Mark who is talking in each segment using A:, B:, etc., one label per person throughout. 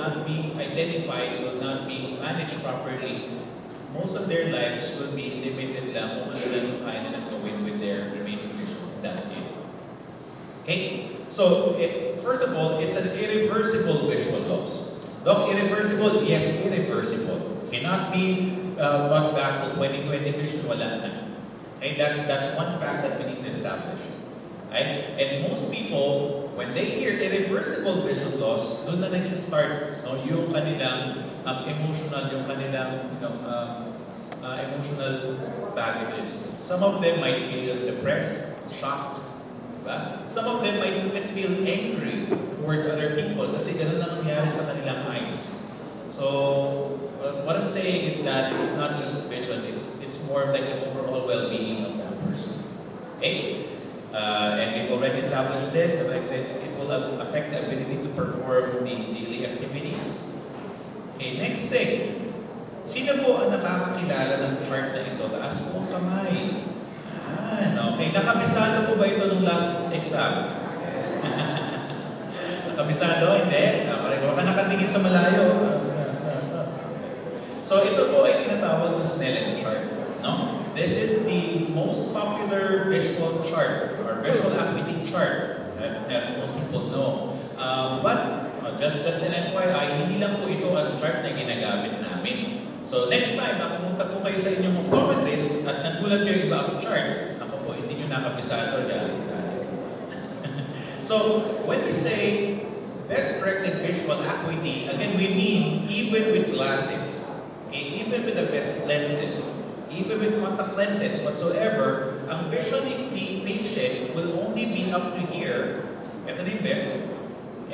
A: not be identified, will not be managed properly, most of their lives will be limited lang kung ano lang yung kaya nilang gawin with their remaining vision. That's it. Okay? So, it, first of all, it's an irreversible visual loss. Doc, irreversible? Yes, irreversible. Cannot be uh, brought back to 2020 vision, wala na. Okay, that's, that's one fact that we need to establish. Right? And most people, when they hear irreversible vision loss, doon na nagsistart no, yung kanilang um, emotional, yung kanilang you know, um, uh, emotional baggages. Some of them might feel depressed, shocked, diba? Some of them might even feel angry towards other people kasi ganun lang nangyari sa kanilang eyes. So, uh, what I'm saying is that it's not just vision, it's, it's more of like the overall well-being of that person. Okay? Uh, and we've already established this, that it will affect the ability to perform the daily activities. Okay, next thing. Sino po ang nakakakilala ng chart na ito? Taas po ang kamay. Ah, okay. Nakabisado po ba ito nung last exam? Nakabisado? Hindi? Okay, baka nakatingin sa malayo. So ito po ay tinatawag na Snellen chart. No? This is the most popular visual chart visual acuity chart that, that most people know. Um, but uh, just, just an FYI, hindi lang po ito ang chart na ginagamit namin. So next time, nakapunta po kayo sa inyong optometrist at nagulat kayo iba ang chart, ako po, hindi nyo nakabisado dyan. so when we say best corrected visual acuity, again, we mean even with glasses, okay, even with the best lenses, even with contact lenses whatsoever, ang vision ni patient will only be up to here. Ito na yung best.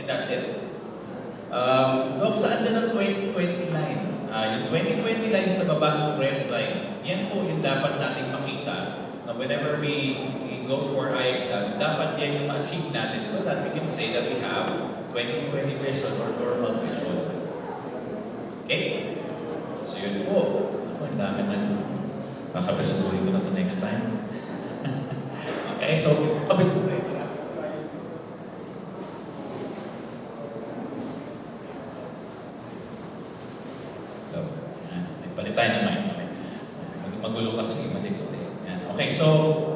A: And that's it. Um, Dok, saan dyan ang 2020 line? Ah, yung 2020 line sa baba ng red line, yan po yung dapat nating makita na whenever we, we go for eye exams, dapat yan yung ma-achieve natin so that we can say that we have 2020 vision or normal vision. Okay? So yun po. Ako, ang dami na nun. Kakabisuhin ko na to next time. Mag- Magulo kasi, malikot eh. Okay, so,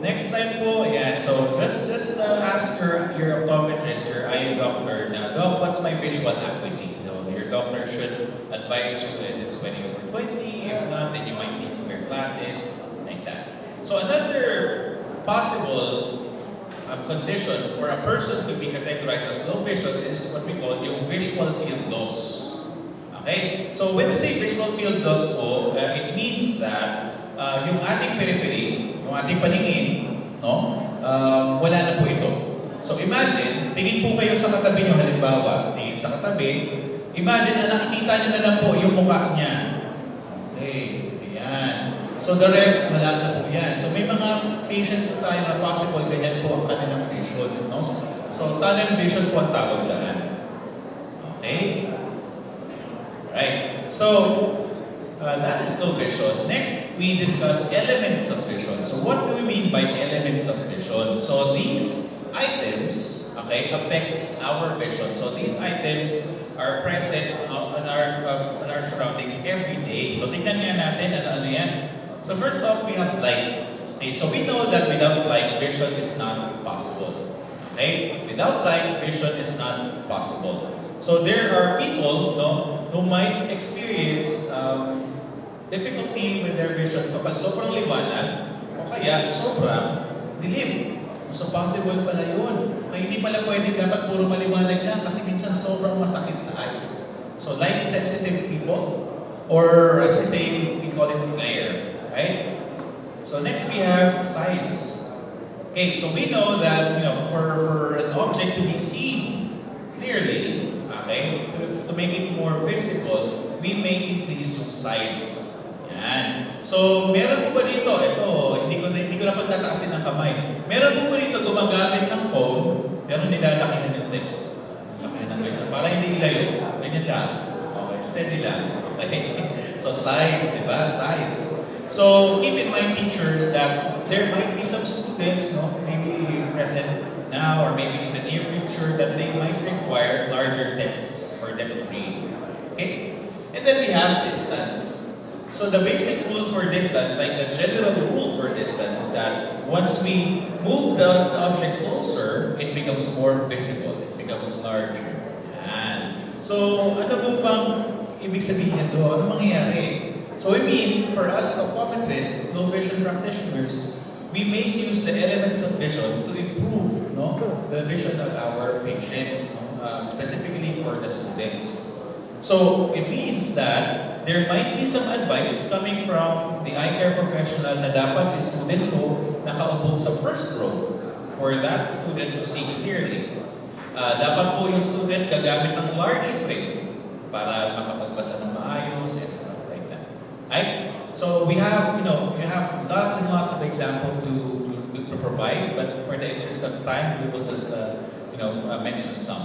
A: next time po, yan. So, just just uh, ask your, your optometrist, your eye doctor na, Doc, what's my visual acuity? So, your doctor should advise you possible um, condition for a person to be categorized as low vision is what we call yung visual field loss. Okay? So when we say visual field loss po, uh, it means that uh, yung ating periphery, yung ating paningin, no? Um, wala na po ito. So imagine, tingin po kayo sa katabi nyo halimbawa, tingin sa katabi, imagine na nakikita nyo na lang po yung mukha niya. Okay, ayan. So the rest, wala na po yan. So may mga patient po tayo na possible ganyan po ang kanilang vision. No? So, so tunnel vision po ang tawag dyan. Okay? Right. So, uh, that is low vision. Next, we discuss elements of vision. So, what do we mean by elements of vision? So, these items, okay, affects our vision. So, these items are present on our uh, on our surroundings every day. So, tingnan nga natin ano ano yan. So, first off, we have light. Okay, so we know that without light, vision is not possible. Okay? Without light, vision is not possible. So there are people no, who might experience um, difficulty with their vision kapag sobrang liwanag o kaya sobrang dilim. So possible pala yun. Kaya hindi pala pwede dapat puro maliwanag lang kasi minsan sobrang masakit sa eyes. So light sensitive people or as we say, we call it glare. Right? So next we have size. Okay, so we know that you know for, for an object to be seen clearly, Okay? To, to make it more visible, we may increase yung size. Yan. So, meron po ba dito, ito, hindi ko, hindi ko na pagtataasin ng kamay. Meron po ba dito gumagamit ng phone, pero nilalakihan yung text. Lakihan ng ganyan. Para hindi ilayo. Ganyan lang. Okay, steady lang. Okay? so, size, di ba? Size. So, keep in mind, teachers, that there might be some students, no, maybe present now or maybe in the near future that they might require larger texts for them to read. And then we have distance. So the basic rule for distance, like the general rule for distance is that once we move the, the object closer, it becomes more visible. It becomes larger. Yan. So ano po bang ibig sabihin doon? Ano mangyayari? So I mean, for us optometrists, low vision practitioners, we may use the elements of vision to improve no, the vision of our patients, um, specifically for the students. So it means that there might be some advice coming from the eye care professional na dapat si student ko nakaupo sa first row for that student to see clearly. Ah, dapat po yung student gagamit ng large frame para makapagbasa ng maayos Right? So we have, you know, we have lots and lots of example to, to, provide, but for the interest of time, we will just, uh, you know, uh, mention some.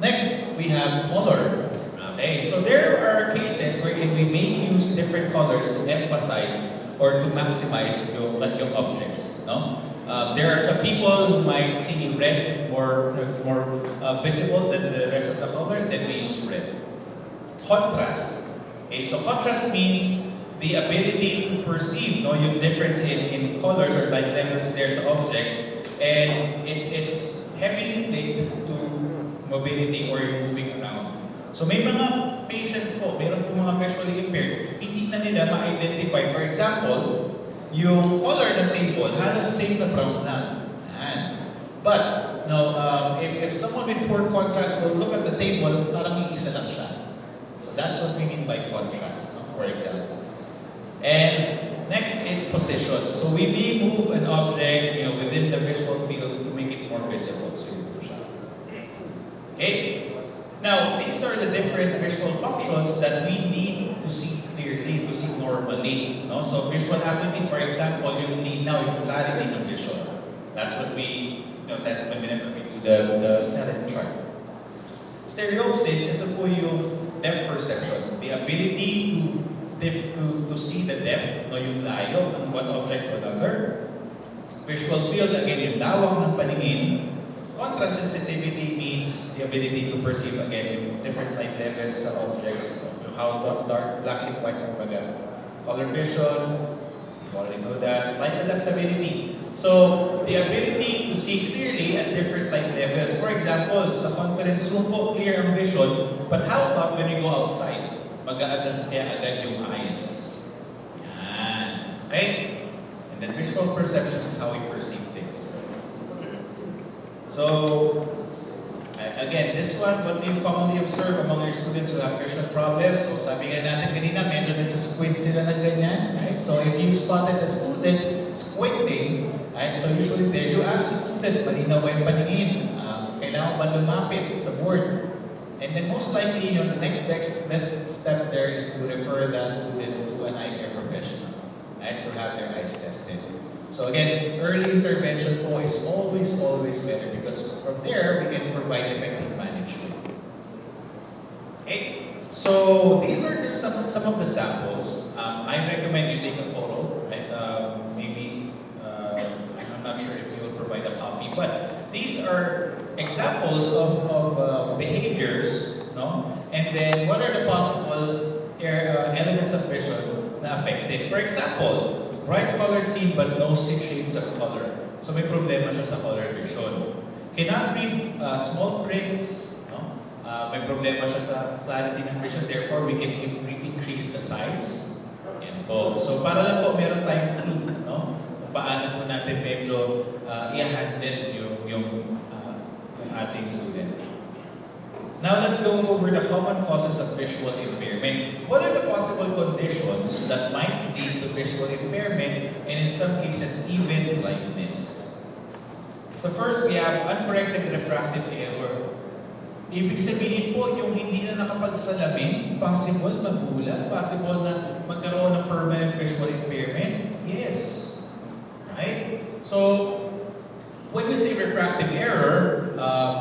A: Next, we have color. Okay, so there are cases wherein we may use different colors to emphasize or to maximize yung, yung objects. No? Um, there are some people who might see red more, more uh, visible than the rest of the colors, then we use red. Contrast. Okay, so contrast means the ability to perceive no, yung difference in, in colors or light levels there sa objects and it, it's heavily linked to mobility or yung moving around. So may mga patients po, meron po mga visually impaired, hindi na nila ma-identify. For example, yung color ng table, halos same na brown. Yan. But, no, um, if, if someone with poor contrast will look at the table, parang iisa lang siya. So that's what we mean by contrast, no, for example. And next is position. So we may move an object, you know, within the visual field to make it more visible. So yun po siya. Okay? Now, these are the different visual functions that we need to see clearly, to see normally. No? So visual acuity, for example, yung linaw, yung clarity ng vision. That's what we, you know, that's whenever we do the, the Snellen chart. Stereopsis, ito po yung depth perception. The ability to to, to see the depth, no, yung layo ng one object to another. Visual field, again, yung lawak ng paningin. Contrast sensitivity means the ability to perceive, again, yung different light levels sa objects, how dark, black and white, kumbaga. Color vision, you already know that. Ah, light adaptability. So, the ability to see clearly at different light levels. For example, sa conference room po, clear ang vision, but how about when you go outside? Mag-a-adjust kaya agad yung eyes. Yan. Okay? And then visual perception is how we perceive things. So, again, this one, what do you commonly observe among your students who have vision problems? So, sabi nga natin kanina, medyo nagsasquint sila ng ganyan, right? So, if you spotted a student squinting, right? So, usually there, you ask the student, malinaw ba yung paningin? Um, kailangan ba lumapit sa board? And then most likely, you know, the next best, best step there is to refer that student to an eye care professional, and To have their eyes tested. So again, early intervention is always, always better because from there, we can provide effective management. Okay? So these are just some, some of the samples. Um, I recommend you take a photo, right? Um, maybe, uh, I'm not sure if we will provide a copy, but these are examples of, of uh, behaviors, no? And then what are the possible uh, elements of vision na affected? For example, bright color seen but no six shades of color. So may problema siya sa color vision. Cannot read uh, small prints, no? Uh, may problema siya sa clarity ng vision. Therefore, we can increase the size. Yan po. So para lang po meron tayong clue, no? Kung paano po natin medyo uh, i-handle yung, yung, uh, yung ating student. Now let's go over the common causes of visual impairment. What are the possible conditions that might lead to visual impairment and in some cases even blindness? So first, we have uncorrected refractive error. Ibig sabihin po, yung hindi na nakapagsalamin, possible magulat, possible na magkaroon ng permanent visual impairment? Yes. Right? So, when we say refractive error,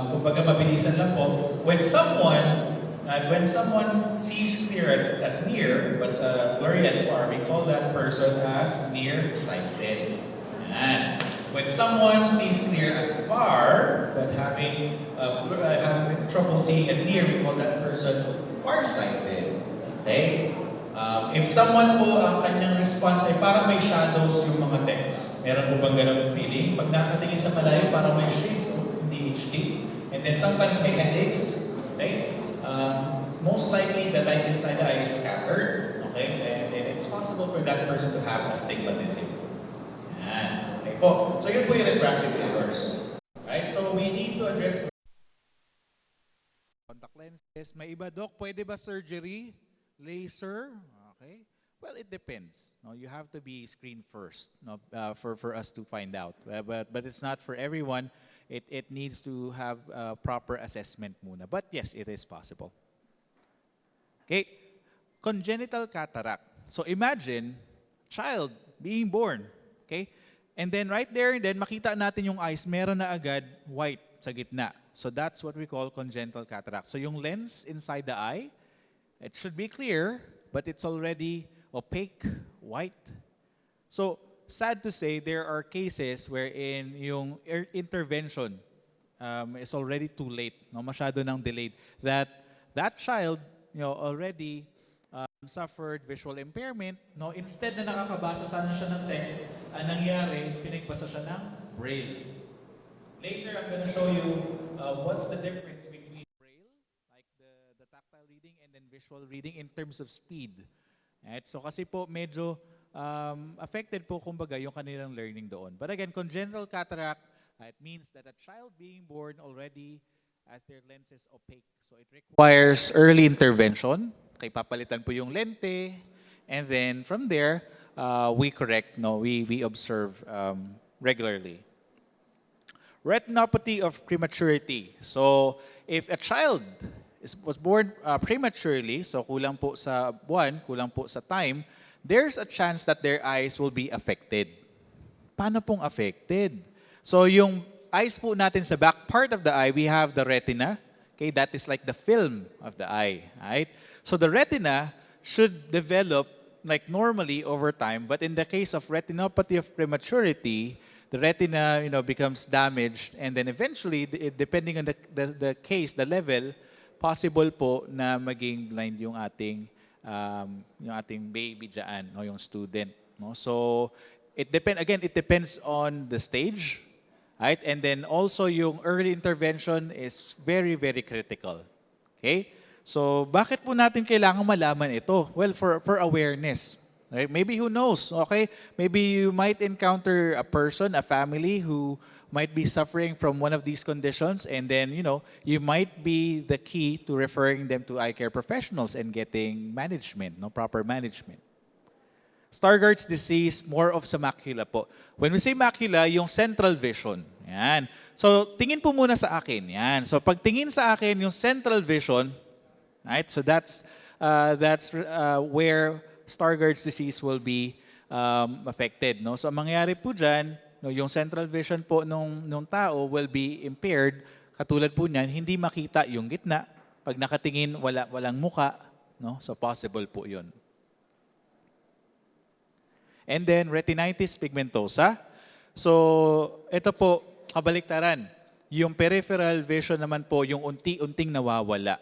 A: kumbaga mabilisan lang po, when someone, uh, when someone sees clear at, at near, but uh, blurry at far, we call that person as nearsighted. Yan. When someone sees clear at far, but having, uh, having trouble seeing at near, we call that person farsighted.
B: Okay? Um, if someone po ang kanyang response ay para may shadows yung mga text, meron po bang ganun feeling? Pag nakatingin sa malayo, para may shades, so hindi HD. And then sometimes may headaches. Okay? Um, most likely, the light inside the eye is scattered. Okay? And, and it's possible for that person to have astigmatism. Yan. Okay po. So yun po yung refractive errors. Right? So we need to address
A: Contact lenses. May iba, Doc, pwede ba surgery? Laser? Okay. Well, it depends. No, you have to be screened first no, uh, for, for us to find out. Uh, but, but it's not for everyone. It, it needs to have uh, proper assessment muna. But yes, it is possible. Okay. Congenital cataract. So imagine, child being born. Okay. And then right there, then makita natin yung eyes, meron na agad white sa gitna. So that's what we call congenital cataract. So yung lens inside the eye, it should be clear, but it's already opaque, white. So sad to say, there are cases wherein yung er- intervention um, is already too late, no, masyado nang delayed. That that child, you know, already um, suffered visual impairment, no, instead na nakakabasa sana siya ng text, ang nangyari, pinagbasa siya ng braille. Later, I'm gonna show you uh, what's the difference visual reading in terms of speed. Right? So kasi po medyo um, affected po kumbaga yung kanilang learning doon. But again, congenital cataract, uh, it means that a child being born already as their lens is opaque. So it requires early intervention. Kay papalitan po yung lente. And then from there, uh, we correct, no, we, we observe um, regularly. Retinopathy of prematurity. So, if a child is, was born uh, prematurely, so kulang po sa buwan, kulang po sa time, there's a chance that their eyes will be affected. Paano pong affected? So, yung eyes po natin sa back part of the eye, we have the retina. Okay, that is like the film of the eye, right? So the retina should develop like normally over time, but in the case of retinopathy of prematurity, the retina, you know, becomes damaged, and then eventually, depending on the, the, the case, the level, possible po na maging blind yung ating um, yung ating baby diyan, no, yung student, no. So it depend again, it depends on the stage, right? And then also yung early intervention is very very critical. Okay? So, bakit po natin kailangan malaman ito? Well, for, for awareness. Right? Maybe who knows, okay? Maybe you might encounter a person, a family who might be suffering from one of these conditions and then, you know, you might be the key to referring them to eye care professionals and getting management, no proper management. Stargardt's disease, more of sa macula po. When we say macula, yung central vision. Yan. So, tingin po muna sa akin. Yan. So, pag tingin sa akin yung central vision, right? So, that's, uh, that's uh, where Stargardt's disease will be um, affected. No? So, ang mangyayari po dyan, no, yung central vision po nung, nung tao will be impaired. Katulad po niyan, hindi makita yung gitna. Pag nakatingin, wala, walang muka. No? So, possible po yun. And then retinitis pigmentosa. So, ito po, kabaliktaran. Yung peripheral vision naman po, yung unti-unting nawawala.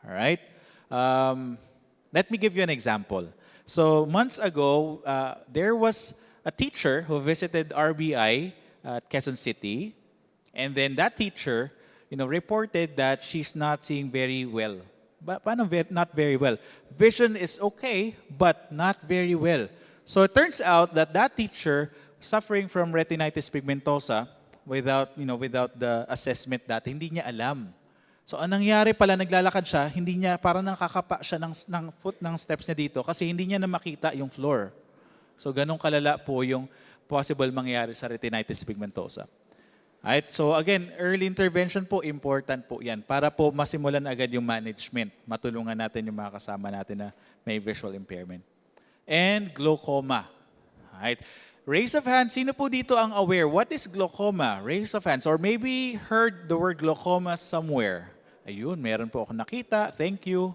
A: Alright? Um, let me give you an example. So, months ago, uh, there was a teacher who visited RBI at Quezon City. And then that teacher, you know, reported that she's not seeing very well. But not very well? Vision is okay, but not very well. So it turns out that that teacher suffering from retinitis pigmentosa without, you know, without the assessment that hindi niya alam. So ang nangyari pala, naglalakad siya, hindi niya, parang nakakapa siya ng, ng foot ng steps niya dito kasi hindi niya na makita yung floor. So ganun kalala po yung possible mangyari sa retinitis pigmentosa. Right? So again, early intervention po, important po yan para po masimulan agad yung management. Matulungan natin yung mga kasama natin na may visual impairment. And glaucoma. Right? Raise of hands, sino po dito ang aware? What is glaucoma? Raise of hands. Or maybe heard the word glaucoma somewhere. Ayun, meron po ako nakita. Thank you.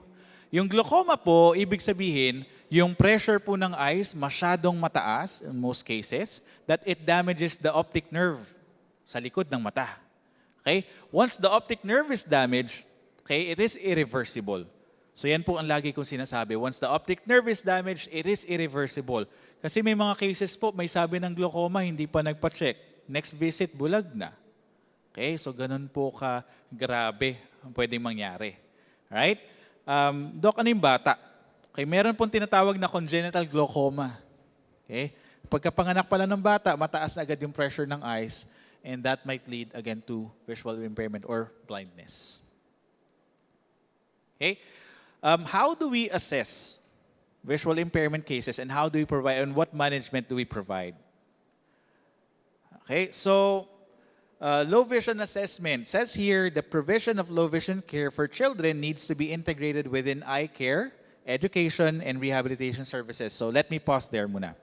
A: Yung glaucoma po, ibig sabihin, yung pressure po ng eyes masyadong mataas in most cases that it damages the optic nerve sa likod ng mata. Okay? Once the optic nerve is damaged, okay, it is irreversible. So yan po ang lagi kong sinasabi. Once the optic nerve is damaged, it is irreversible. Kasi may mga cases po, may sabi ng glaucoma, hindi pa nagpa-check. Next visit, bulag na. Okay, so ganun po ka grabe ang pwedeng mangyari. Right? Um, Doc, ano yung bata? Okay, meron pong tinatawag na congenital glaucoma. Okay? Pagkapanganak pala ng bata, mataas na agad yung pressure ng eyes and that might lead again to visual impairment or blindness. Okay? Um, how do we assess visual impairment cases and how do we provide and what management do we provide? Okay, so uh, low vision assessment says here the provision of low vision care for children needs to be integrated within eye care, education, and rehabilitation services. So let me pause there muna.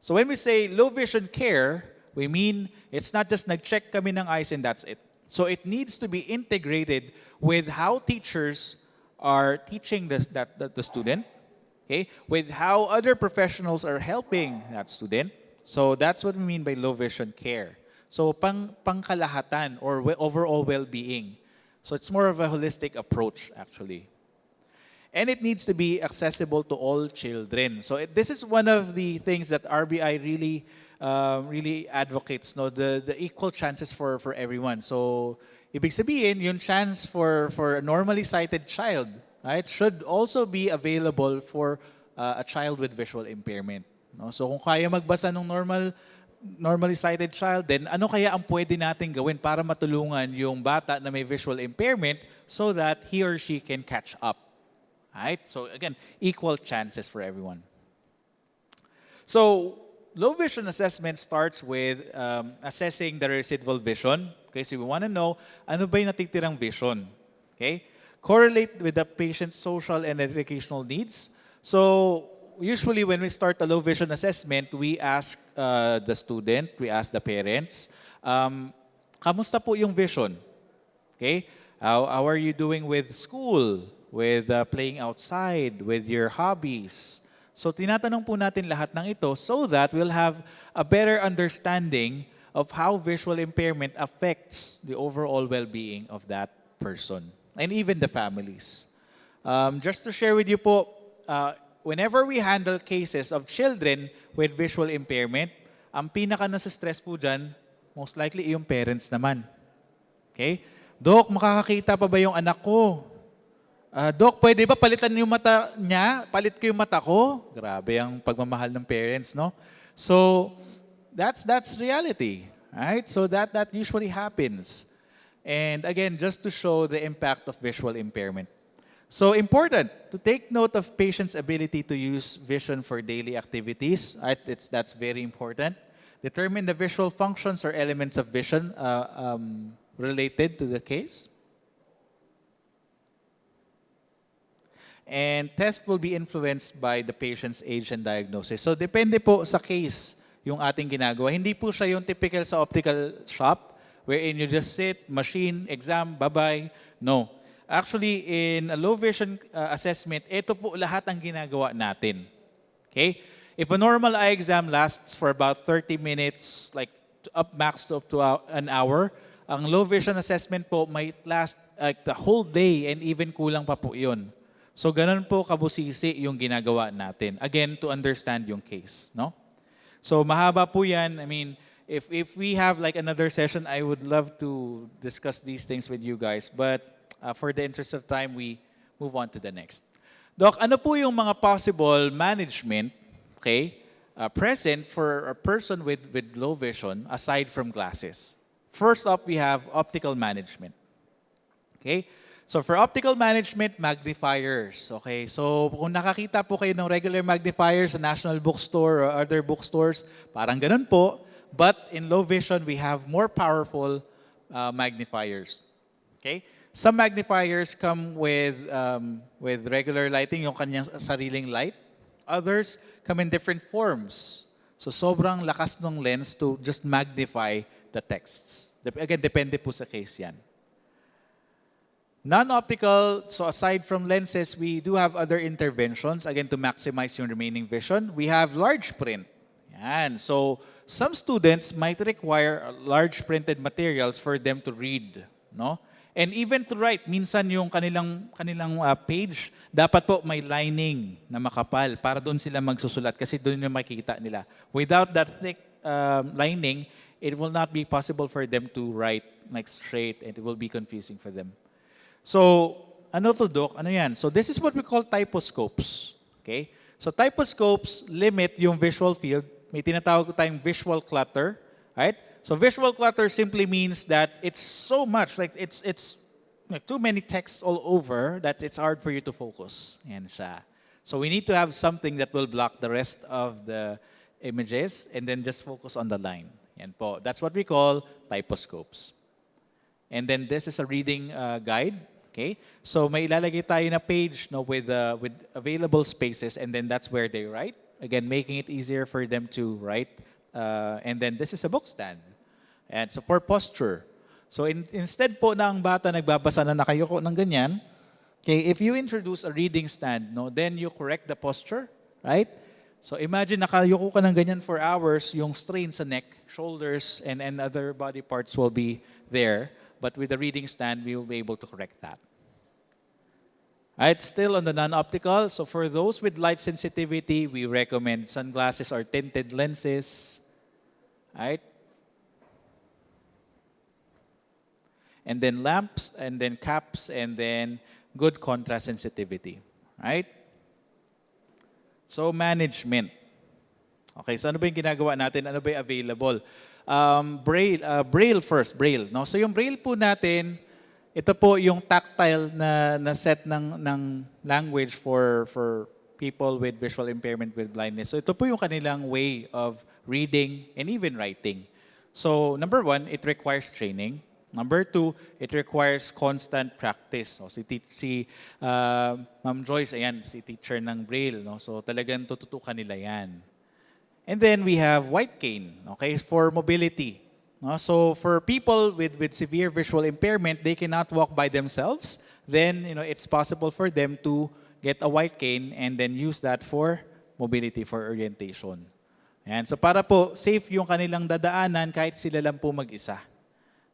A: So when we say low vision care, we mean it's not just nag-check kami ng eyes and that's it. So it needs to be integrated with how teachers are teaching the, that, that the student, okay, with how other professionals are helping that student. So that's what we mean by low vision care. So pang pangkalahatan or overall well-being. So it's more of a holistic approach actually. And it needs to be accessible to all children. So it, this is one of the things that RBI really uh, really advocates, no, the, the equal chances for, for everyone. So ibig sabihin, yung chance for, for a normally sighted child, right, should also be available for uh, a child with visual impairment. No? So kung kaya magbasa ng normal normally sighted child, then ano kaya ang pwede natin gawin para matulungan yung bata na may visual impairment so that he or she can catch up? Right? So again, equal chances for everyone. So low vision assessment starts with um, assessing the residual vision. Okay, so we want to know ano ba yung natitirang vision. Okay? Correlate with the patient's social and educational needs. So usually when we start a low vision assessment, we ask uh, the student, we ask the parents, um, kamusta po yung vision? Okay? How, how are you doing with school, with uh, playing outside, with your hobbies? So tinatanong po natin lahat ng ito so that we'll have a better understanding of how visual impairment affects the overall well-being of that person and even the families. Um, just to share with you po, uh, whenever we handle cases of children with visual impairment, ang pinaka nasa stress po dyan, most likely yung parents naman. Okay? Dok, makakakita pa ba yung anak ko? Ah, Dok, pwede ba palitan yung mata niya? Palit ko yung mata ko? Grabe ang pagmamahal ng parents, no? So, that's that's reality, right? So that that usually happens. And again, just to show the impact of visual impairment. So important to take note of patients' ability to use vision for daily activities. It's, that's very important. Determine the visual functions or elements of vision uh, um, related to the case. And test will be influenced by the patient's age and diagnosis. So depende po sa case yung ating ginagawa. Hindi po siya yung typical sa optical shop wherein you just sit, machine, exam, bye-bye. No. Actually, in a low vision uh, assessment, ito po lahat ang ginagawa natin. Okay? If a normal eye exam lasts for about 30 minutes, like up max to up to an hour, ang low vision assessment po might last like the whole day and even kulang pa po yun. So ganun po kabusisi yung ginagawa natin. Again, to understand yung case, no? So mahaba po yan. I mean, if if we have like another session, I would love to discuss these things with you guys. But uh, for the interest of time, we move on to the next. Doc, ano po yung mga possible management, okay, uh, present for a person with, with low vision aside from glasses? First up, we have optical management. Okay? So for optical management, magnifiers. Okay? So kung nakakita po kayo ng regular magnifiers sa National Bookstore or other bookstores, parang ganun po. But in low vision, we have more powerful uh, magnifiers. Okay? Some magnifiers come with um, with regular lighting, yung kanyang sariling light. Others come in different forms. So sobrang lakas ng lens to just magnify the texts. Again, depende po sa case yan. Non-optical, so aside from lenses, we do have other interventions, again, to maximize yung remaining vision. We have large print. Yan. So, some students might require large printed materials for them to read. No? And even to write, minsan yung kanilang kanilang uh, page dapat po may lining na makapal para doon sila magsusulat kasi doon yung makikita nila. Without that thick um, lining, it will not be possible for them to write like straight and it will be confusing for them. So, ano to, Doc? Ano yan? So, this is what we call typoscopes. Okay? So, typoscopes limit yung visual field. May tinatawag tayong visual clutter. Right? So, visual clutter simply means that it's so much, like it's, it's like too many texts all over that it's hard for you to focus. Yan siya. So, we need to have something that will block the rest of the images and then just focus on the line. Yan po. That's what we call typoscopes. And then this is a reading uh, guide. Okay? So may ilalagay tayo na page no, with, uh, with available spaces and then that's where they write. Again, making it easier for them to write. Uh, and then this is a book stand. And so for posture. So in, instead po na ang bata nagbabasa na nakayuko ng ganyan, okay, if you introduce a reading stand, no, then you correct the posture, right? So imagine nakayuko ka ng ganyan for hours, yung strain sa neck, shoulders, and, and other body parts will be there. But with the reading stand, we will be able to correct that. Alright, still on the non-optical. So for those with light sensitivity, we recommend sunglasses or tinted lenses. Right? And then lamps, and then caps, and then good contrast sensitivity. Right? So management. Okay, so ano ba yung ginagawa natin? Ano ba yung available? Um, Braille, uh, Braille first, Braille. No? So yung Braille po natin, ito po yung tactile na, na set ng, ng language for, for people with visual impairment with blindness. So ito po yung kanilang way of reading and even writing. So number one, it requires training. Number two, it requires constant practice. So si, si uh, Ma'am Joyce, ayan, si teacher ng Braille. No? So talagang tututukan nila yan. And then we have white cane, okay, for mobility. No? So for people with, with severe visual impairment, they cannot walk by themselves. Then, you know, it's possible for them to get a white cane and then use that for mobility, for orientation. Ayan. So para po safe yung kanilang dadaanan kahit sila lang po mag-isa.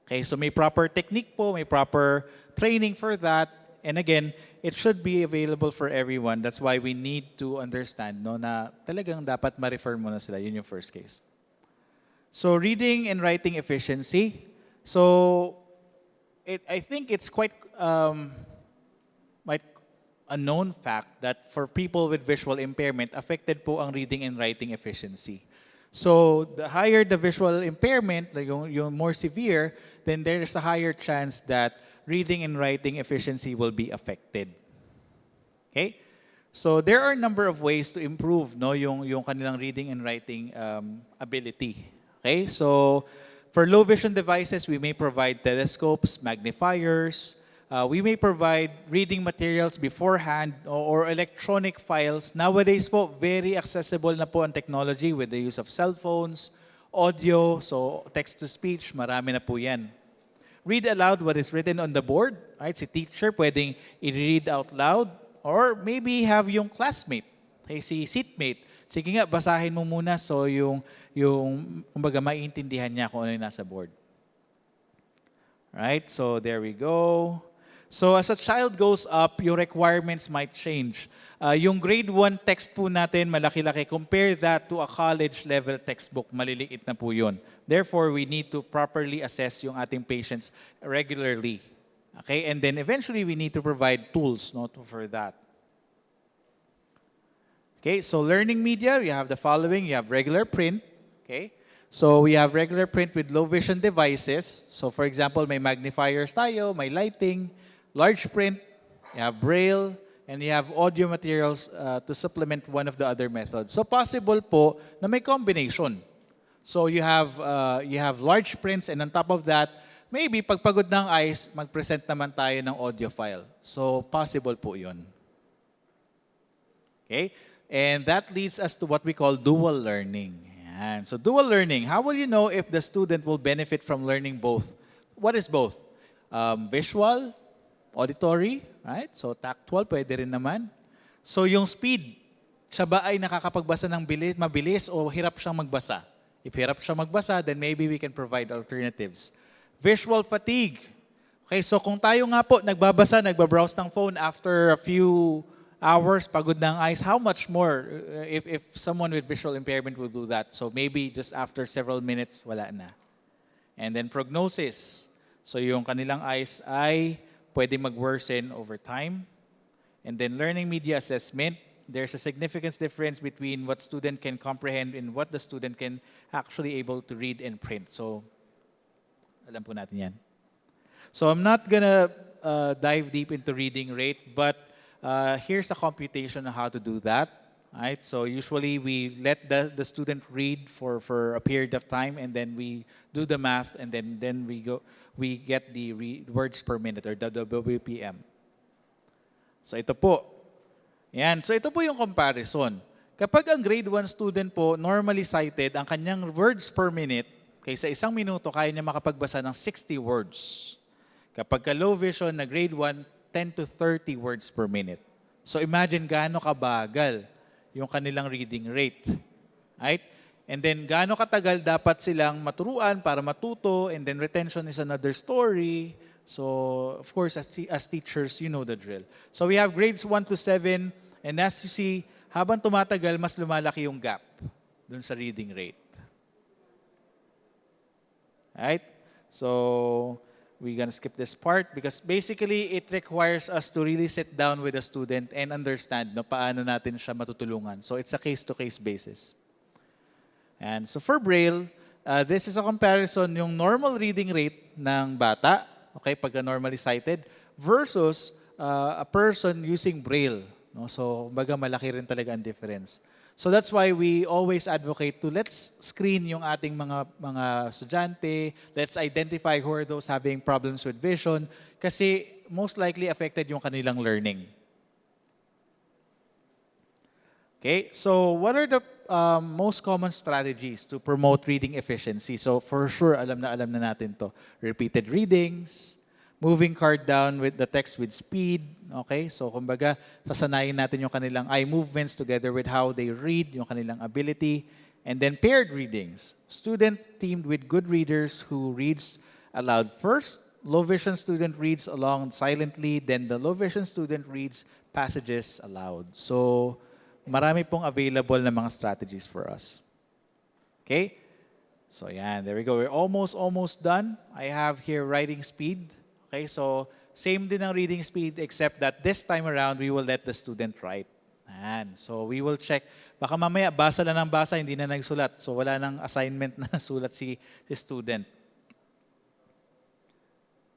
A: Okay, so may proper technique po, may proper training for that. And again, it should be available for everyone. That's why we need to understand no, na talagang dapat ma-refer muna sila. Yun yung first case. So reading and writing efficiency. So it, I think it's quite um, quite a known fact that for people with visual impairment, affected po ang reading and writing efficiency. So the higher the visual impairment, the yung, yung more severe, then there is a higher chance that reading and writing efficiency will be affected. Okay? So there are a number of ways to improve no yung yung kanilang reading and writing um, ability. Okay? So for low vision devices, we may provide telescopes, magnifiers, uh, we may provide reading materials beforehand or, or electronic files. Nowadays po, very accessible na po ang technology with the use of cell phones, audio, so text-to-speech, marami na po yan. Read aloud what is written on the board. Right? Si teacher pwedeng i-read out loud or maybe have yung classmate, okay, si seatmate. Sige nga, basahin mo muna so yung, yung kumbaga, maiintindihan niya kung ano yung nasa board. Right? So there we go. So as a child goes up, your requirements might change. Uh, yung grade 1 text po natin, malaki-laki. Compare that to a college level textbook, maliliit na po yun. Therefore, we need to properly assess yung ating patients regularly. Okay? And then eventually, we need to provide tools no, for that. Okay, so learning media, we have the following. You have regular print. Okay, so we have regular print with low vision devices. So for example, may magnifiers tayo, may lighting, large print, you have braille, and you have audio materials uh, to supplement one of the other methods. So possible po na may combination. So you have uh, you have large prints and on top of that, maybe pagpagod ng eyes, mag-present naman tayo ng audio file. So possible po 'yon. Okay? And that leads us to what we call dual learning. And So dual learning, how will you know if the student will benefit from learning both? What is both? Um, visual, auditory, right? So tactual, pwede rin naman. So yung speed, siya ba ay nakakapagbasa ng bilis, mabilis o hirap siyang magbasa? If hirap siya magbasa, then maybe we can provide alternatives. Visual fatigue. Okay, so kung tayo nga po nagbabasa, nagbabrowse ng phone after a few hours, pagod ng eyes, how much more uh, if, if someone with visual impairment will do that? So maybe just after several minutes, wala na. And then prognosis. So yung kanilang eyes ay pwede mag-worsen over time. And then learning media assessment, there's a significant difference between what student can comprehend and what the student can actually able to read and print. So alam po natin yan. So I'm not gonna uh, dive deep into reading rate, but uh, here's a computation on how to do that. Right? So usually we let the, the student read for, for a period of time, and then we do the math, and then then we go we get the words per minute or WPM. So ito po. Yan. So ito po yung comparison. Kapag ang grade 1 student po normally cited, ang kanyang words per minute, kaysa isang minuto, kaya niya makapagbasa ng 60 words. Kapag ka low vision na grade 1, 10 to 30 words per minute. So imagine gaano kabagal yung kanilang reading rate. Right? And then gaano katagal dapat silang maturuan para matuto and then retention is another story. So of course as, as teachers, you know the drill. So we have grades 1 to 7 and as you see, habang tumatagal, mas lumalaki yung gap dun sa reading rate. Right? So, we're gonna skip this part because basically it requires us to really sit down with the student and understand no, paano natin siya matutulungan. So, it's a case-to-case basis. And so for Braille, uh, this is a comparison yung normal reading rate ng bata, okay, pagka normally cited, versus uh, a person using Braille. No? So, baga malaki rin talaga ang difference. So that's why we always advocate to let's screen yung ating mga mga estudyante, let's identify who are those having problems with vision kasi most likely affected yung kanilang learning. Okay, so what are the um, most common strategies to promote reading efficiency? So for sure, alam na alam na natin to. Repeated readings, moving card down with the text with speed. Okay, so kumbaga, sasanayin natin yung kanilang eye movements together with how they read, yung kanilang ability. And then paired readings. Student teamed with good readers who reads aloud first. Low vision student reads along silently, then the low vision student reads passages aloud. So, marami pong available na mga strategies for us. Okay? So, yan. There we go. We're almost, almost done. I have here writing speed. Okay? So, same din ang reading speed except that this time around, we will let the student write. Yan. So, we will check. Baka mamaya, basa lang ng basa, hindi na nagsulat. So, wala nang assignment na sulat si, si student.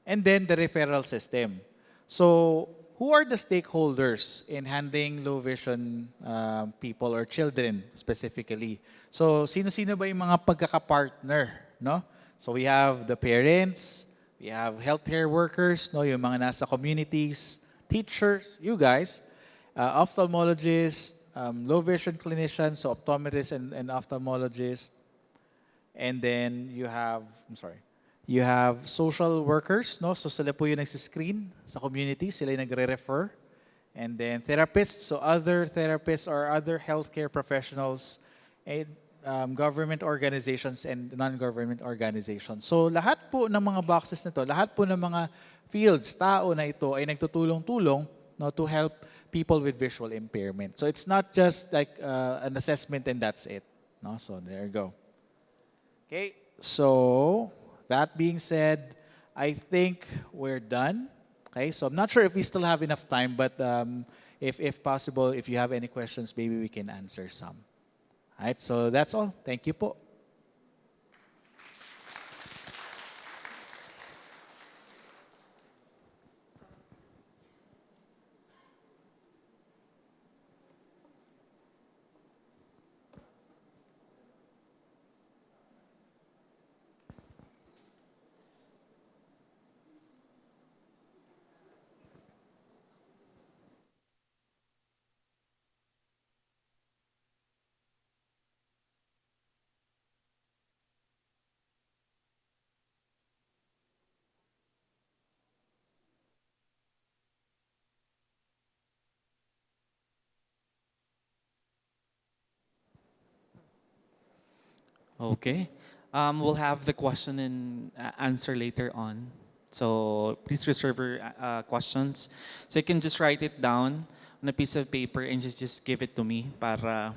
A: And then the referral system. So, who are the stakeholders in handling low vision um, people or children specifically? So, sino-sino ba yung mga pagkakapartner, no? So, we have the parents, we have healthcare workers, no, yung mga nasa communities, teachers, you guys, uh, ophthalmologists, um, low vision clinicians, so optometrists and, and ophthalmologists, and then you have, I'm sorry, you have social workers, no? So sila po yung nagsiscreen sa community, sila yung nagre-refer. And then therapists, so other therapists or other healthcare professionals, and um, government organizations and non-government organizations. So lahat po ng mga boxes na to, lahat po ng mga fields, tao na ito ay nagtutulong-tulong no, to help people with visual impairment. So it's not just like uh, an assessment and that's it. No? So there you go. Okay, so that being said, I think we're done. Okay, so I'm not sure if we still have enough time, but um, if, if possible, if you have any questions, maybe we can answer some. All right, so that's all. Thank you po.
C: Okay. Um, we'll have the question and uh, answer later on. So please reserve your uh, questions. So you can just write it down on a piece of paper and just, just give it to me para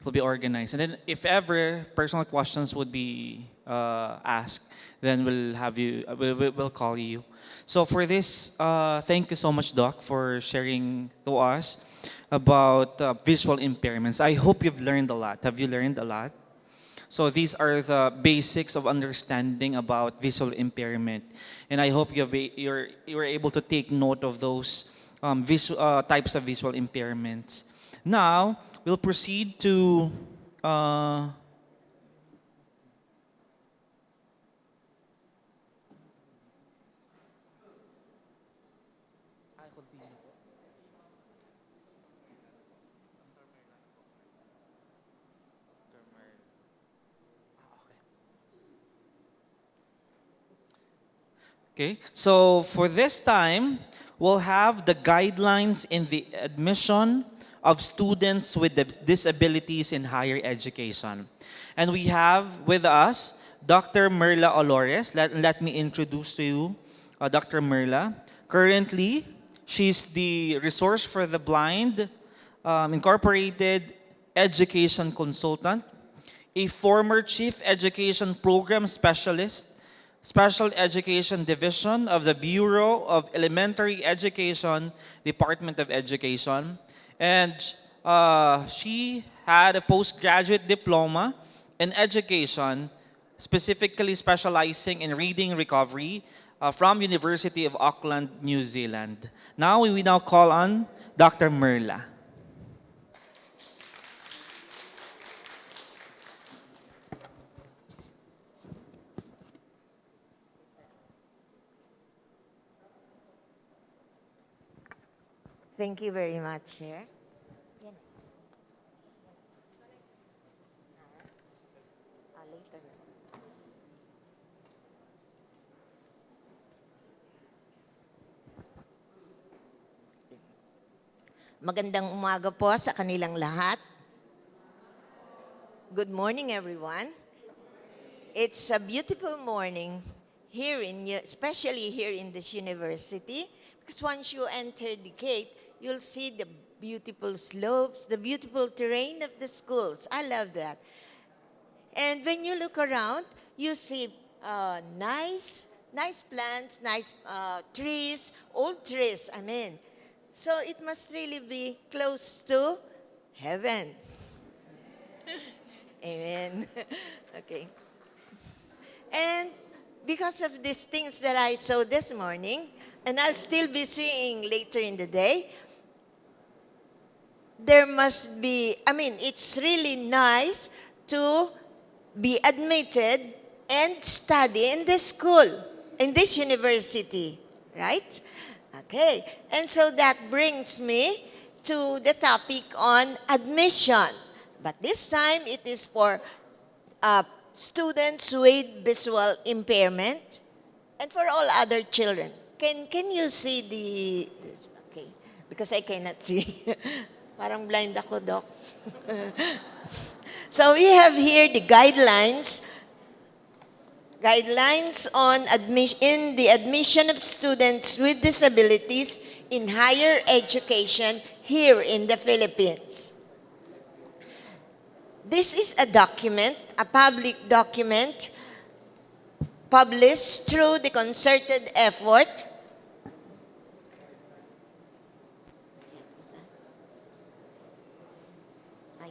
C: it'll be organized. And then if ever personal questions would be uh, asked, then we'll have you, uh, we'll- we'll call you. So for this, uh, thank you so much, Doc, for sharing to us about uh, visual impairments. I hope you've learned a lot. Have you learned a lot? So these are the basics of understanding about visual impairment, and I hope you've, you're you're able to take note of those um, visu- uh, types of visual impairments. Now we'll proceed to. Uh, Okay, so for this time, we'll have the guidelines in the admission of students with disabilities in higher education. And we have with us Dr. Merla Olores. Let, let me introduce to you uh, Dr. Merla. Currently, she's the Resource for the Blind um, Incorporated Education Consultant, a former Chief Education Program Specialist Special Education Division of the Bureau of Elementary Education, Department of Education. And uh, she had a postgraduate diploma in education, specifically specializing in reading recovery uh, from University of Auckland, New Zealand. Now we now call on Dr. Merla.
D: Thank you very much, na. Magandang umaga po sa kanilang lahat. Good morning, everyone. It's a beautiful morning here in, especially here in this university, because once you enter the gate, you'll see the beautiful slopes, the beautiful terrain of the schools. I love that. And when you look around, you see uh, nice, nice plants, nice uh, trees, old trees, I mean. So it must really be close to heaven. Amen. okay. And because of these things that I saw this morning, and I'll still be seeing later in the day, there must be, I mean, it's really nice to be admitted and study in this school, in this university, right? Okay, and so that brings me to the topic on admission. But this time it is for uh, students with visual impairment and for all other children. Can, can you see the, okay, because I cannot see. Parang blind ako, Doc. so we have here the guidelines guidelines on admission in the admission of students with disabilities in higher education here in the Philippines. This is a document, a public document published through the concerted effort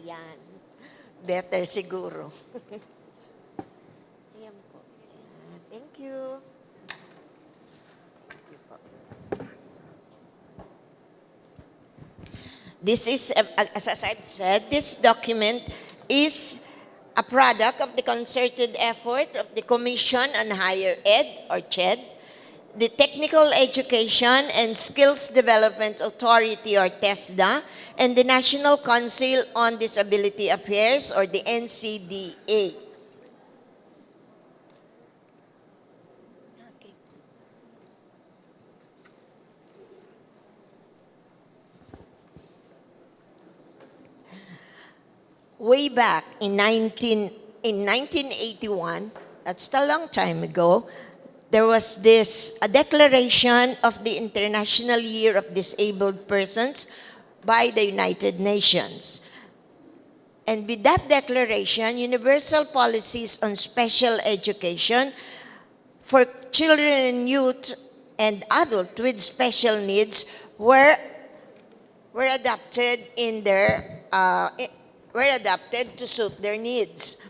D: Ayan. Better siguro. Ayan po. Thank you. This is, uh, as I've said, this document is a product of the concerted effort of the Commission on Higher Ed, or CHED, the Technical Education and Skills Development Authority, or TESDA, and the National Council on Disability Affairs, or the NCDA. Way back in 19 in 1981 that's a long time ago there was this a declaration of the International Year of Disabled Persons by the United Nations. And with that declaration, universal policies on special education for children and youth and adults with special needs were were adapted in their uh, were adapted to suit their needs.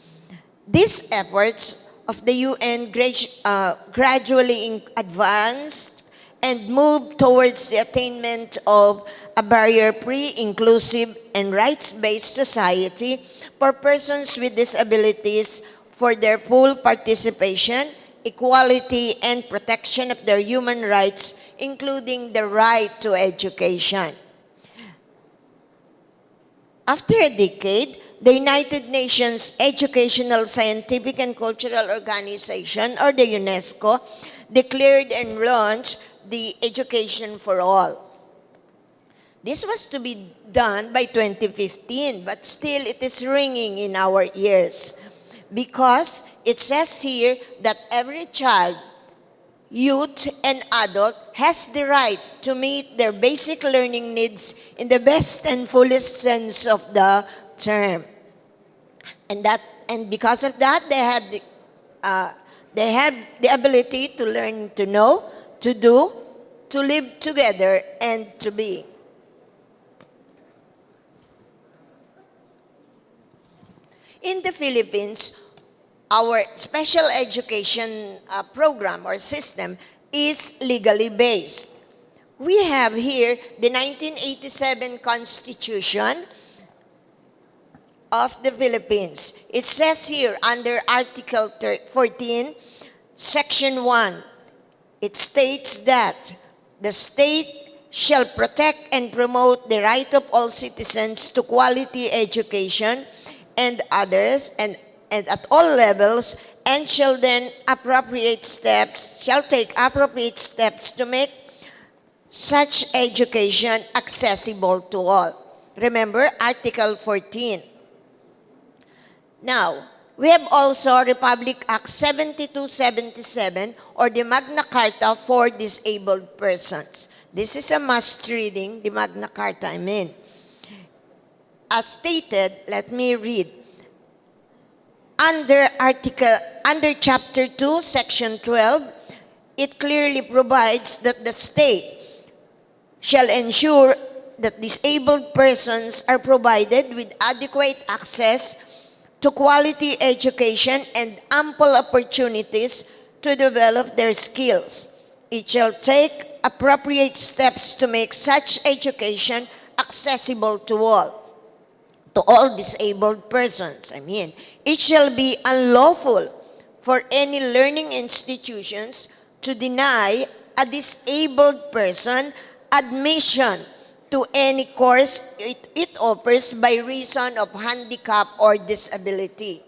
D: These efforts of the UN uh, gradually advanced and moved towards the attainment of a barrier-free, inclusive, and rights-based society for persons with disabilities for their full participation, equality, and protection of their human rights, including the right to education. After a decade, the United Nations Educational, Scientific, and Cultural Organization, or the UNESCO, declared and launched the Education for All. This was to be done by 2015, but still it is ringing in our ears because it says here that every child, youth, and adult has the right to meet their basic learning needs in the best and fullest sense of the term. And that, and because of that, they had, uh, they have the ability to learn to know, to do, to live together, and to be. In the Philippines, our special education uh, program or system is legally based. We have here the 1987 Constitution of the Philippines. It says here under Article 14, Section 1, it states that the state shall protect and promote the right of all citizens to quality education and others and, and at all levels and shall then appropriate steps shall take appropriate steps to make such education accessible to all remember article 14 now, we have also Republic Act 7277 or the Magna Carta for disabled persons. This is a must reading, the Magna Carta, I mean. As stated, let me read. Under article under chapter 2 section 12 it clearly provides that the state shall ensure that disabled persons are provided with adequate access to quality education and ample opportunities to develop their skills. It shall take appropriate steps to make such education accessible to all, to all disabled persons. I mean, it shall be unlawful for any learning institutions to deny a disabled person admission to any course it, it offers by reason of handicap or disability.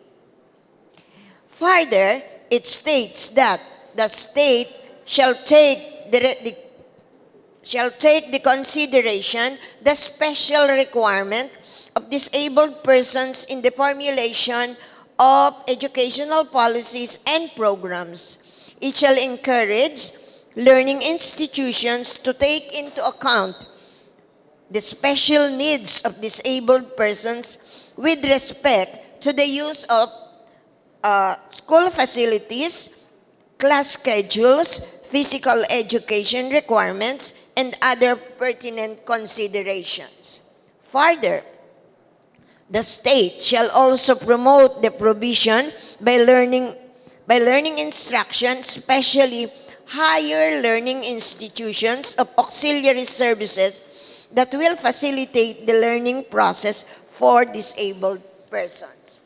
D: Further, it states that the state shall take the, the shall take the consideration the special requirement of disabled persons in the formulation of educational policies and programs. It shall encourage learning institutions to take into account the special needs of disabled persons with respect to the use of uh, school facilities, class schedules, physical education requirements, and other pertinent considerations. Further, the state shall also promote the provision by learning by learning instruction, especially higher learning institutions of auxiliary services that will facilitate the learning process for disabled persons.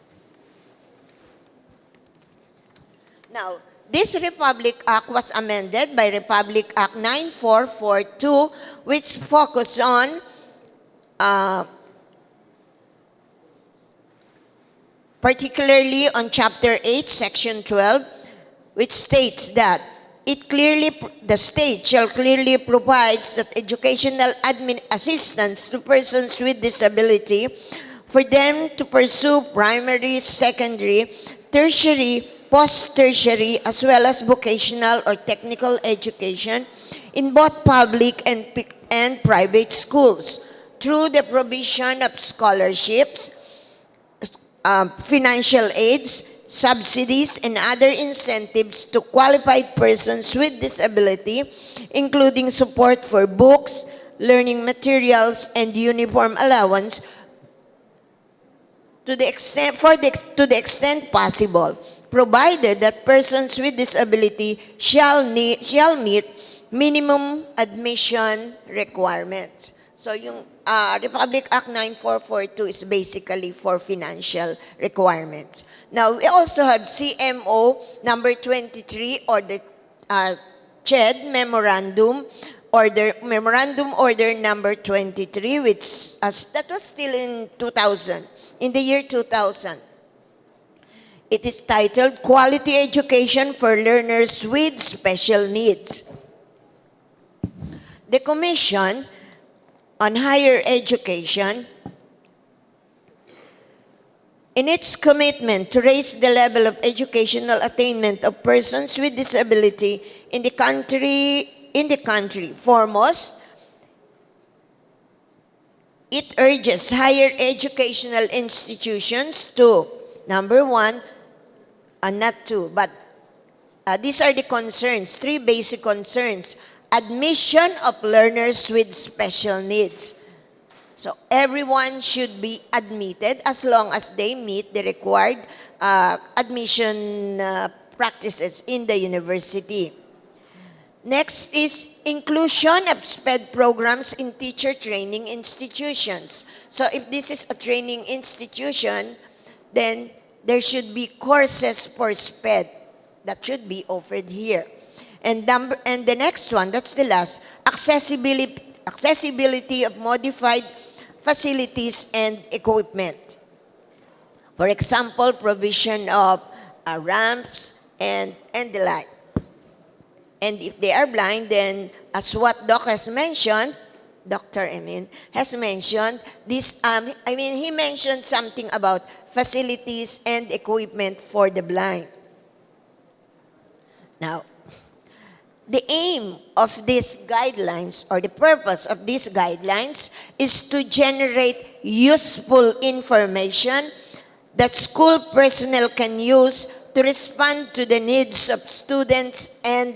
D: Now, this Republic Act was amended by Republic Act 9442, which focused on uh, particularly on Chapter 8, Section 12, which states that it clearly, the state shall clearly provide that educational admin assistance to persons with disability for them to pursue primary, secondary, tertiary, post-tertiary, as well as vocational or technical education in both public and, and private schools through the provision of scholarships, um, financial aids, subsidies, and other incentives to qualified persons with disability, including support for books, learning materials, and uniform allowance to the extent, for the, to the extent possible, provided that persons with disability shall, need, shall meet minimum admission requirements. So yung uh, Republic Act 9442 is basically for financial requirements. Now, we also have CMO number 23 or the uh, CHED Memorandum Order Memorandum Order number 23 which that was still in 2000 in the year 2000 it is titled Quality Education for Learners with Special Needs. The commission on higher education in its commitment to raise the level of educational attainment of persons with disability in the country in the country. Foremost it urges higher educational institutions to number one uh, not two but uh, these are the concerns three basic concerns. Admission of learners with special needs so everyone should be admitted as long as they meet the required uh, admission uh, practices in the university. Next is inclusion of SPED programs in teacher training institutions. So if this is a training institution, then there should be courses for SPED that should be offered here. And, number, and the next one, that's the last, accessibility, accessibility of modified facilities and equipment. For example, provision of uh, ramps and, and the like. And if they are blind, then as what Doc has mentioned, Dr. Emin has mentioned, this, um, I mean, he mentioned something about facilities and equipment for the blind. Now, the aim of these guidelines or the purpose of these guidelines is to generate useful information that school personnel can use to respond to the needs of students and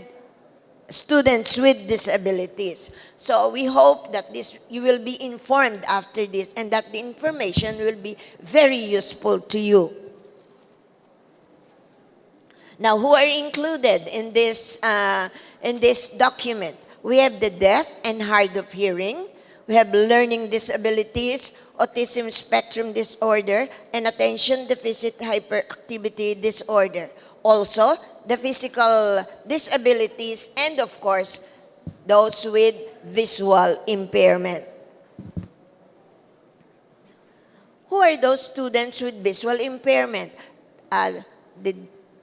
D: students with disabilities. So we hope that this you will be informed after this and that the information will be very useful to you. Now, who are included in this, uh, in this document? We have the deaf and hard of hearing. We have learning disabilities, autism spectrum disorder, and attention deficit hyperactivity disorder. Also, the physical disabilities, and of course, those with visual impairment. Who are those students with visual impairment? Uh, the,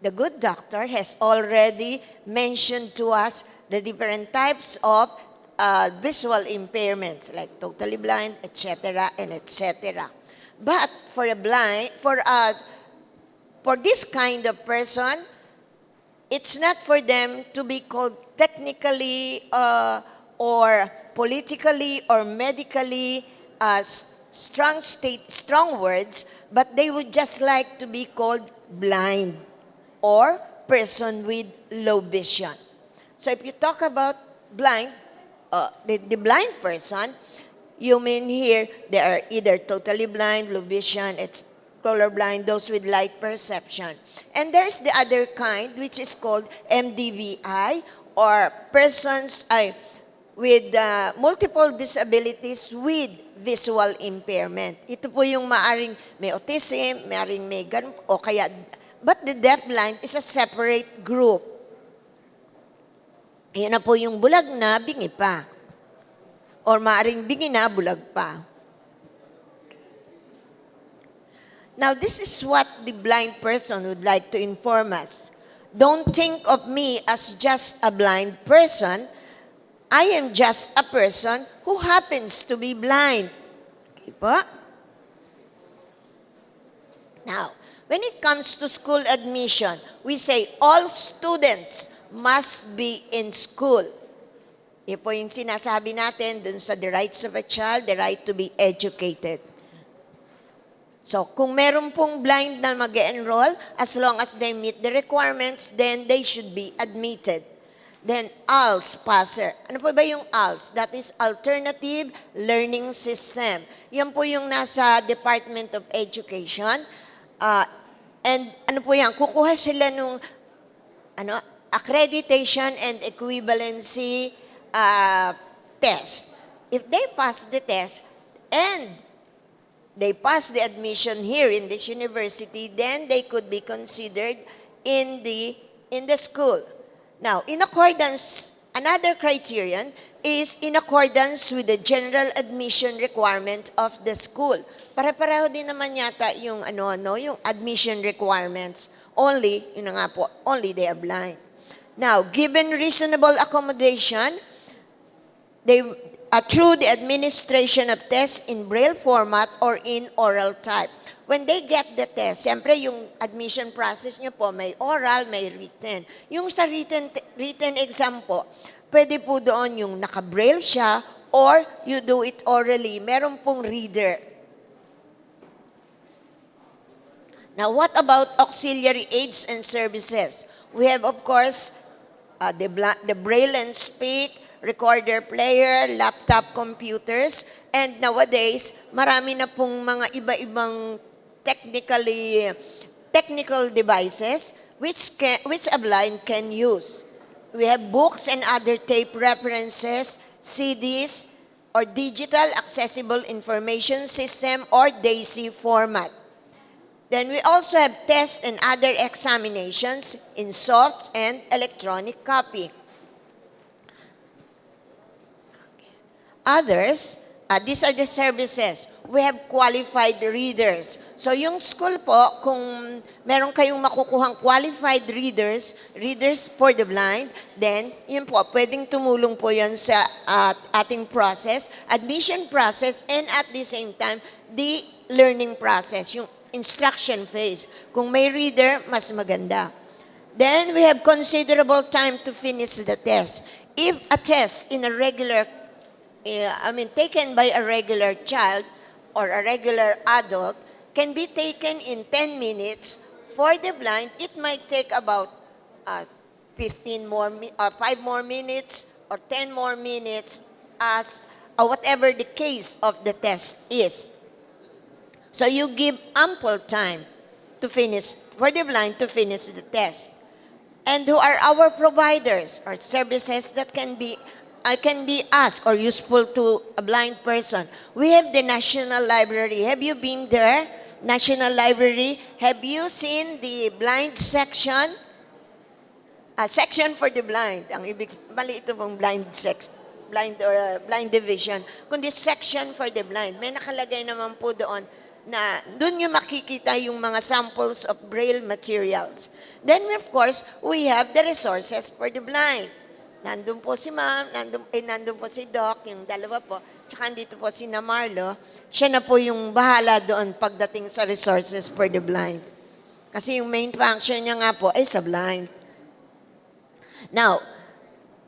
D: the good doctor has already mentioned to us the different types of uh, visual impairments like totally blind, etc., and etc. But for a blind, for a, for this kind of person, it's not for them to be called technically uh, or politically or medically uh, strong state, strong words, but they would just like to be called blind or person with low vision. So if you talk about blind, uh, the, the blind person, you mean here they are either totally blind, low vision, it's colorblind, those with light perception. And there's the other kind, which is called MDVI, or persons I, with uh, multiple disabilities with visual impairment. Ito po yung maaring may autism, maaring may ganun, o kaya, but the deafblind is a separate group. Yan na po yung bulag na, bingi pa. Or maaring bingi na, bulag pa. Now, this is what the blind person would like to inform us. Don't think of me as just a blind person. I am just a person who happens to be blind. Okay po? Now, When it comes to school admission, we say all students must be in school. Yan po yung sinasabi natin dun sa the rights of a child, the right to be educated. So, kung meron pong blind na mag enroll as long as they meet the requirements, then they should be admitted. Then, ALS, passer. Ano po ba yung ALS? That is Alternative Learning System. Yan po yung nasa Department of Education. Ah, and ano po yan? Kukuha sila nung ano, accreditation and equivalency uh, test. If they pass the test and they pass the admission here in this university, then they could be considered in the in the school. Now, in accordance, another criterion is in accordance with the general admission requirement of the school. Pare-pareho din naman yata yung ano no, yung admission requirements. Only, yun na nga po, only they are blind. Now, given reasonable accommodation, they uh, through the administration of tests in braille format or in oral type. When they get the test, siyempre yung admission process nyo po, may oral, may written. Yung sa written, written exam po, pwede po doon yung naka-braille siya or you do it orally. Meron pong reader. Now, what about auxiliary aids and services? We have, of course, uh, the, the braille and speak, recorder player, laptop computers, and nowadays, marami na pong mga iba-ibang technically technical devices which can, which a blind can use. We have books and other tape references, CDs, or digital accessible information system or DAISY format. Then we also have tests and other examinations in soft and electronic copy. Others, uh, these are the services. We have qualified readers. So yung school po, kung meron kayong makukuhang qualified readers, readers for the blind, then yun po, pwedeng tumulong po yun sa uh, ating process, admission process, and at the same time, the learning process, yung instruction phase. Kung may reader, mas maganda. Then we have considerable time to finish the test. If a test in a regular, uh, I mean, taken by a regular child or a regular adult can be taken in 10 minutes, for the blind, it might take about uh, 15 more, uh, 5 more minutes or 10 more minutes as uh, whatever the case of the test is. So you give ample time to finish, for the blind to finish the test. And who are our providers or services that can be uh, can be asked or useful to a blind person? We have the National Library. Have you been there? National Library. Have you seen the blind section? A section for the blind. Ang ibig, mali ito pong blind sex, blind or uh, blind division. Kundi section for the blind. May nakalagay naman po doon na doon nyo makikita yung mga samples of braille materials. Then, of course, we have the resources for the blind. Nandun po si ma'am, nandun, eh, nandun po si Doc, yung dalawa po, tsaka dito po si Namarlo. Siya na po yung bahala doon pagdating sa resources for the blind. Kasi yung main function niya nga po ay sa blind. Now,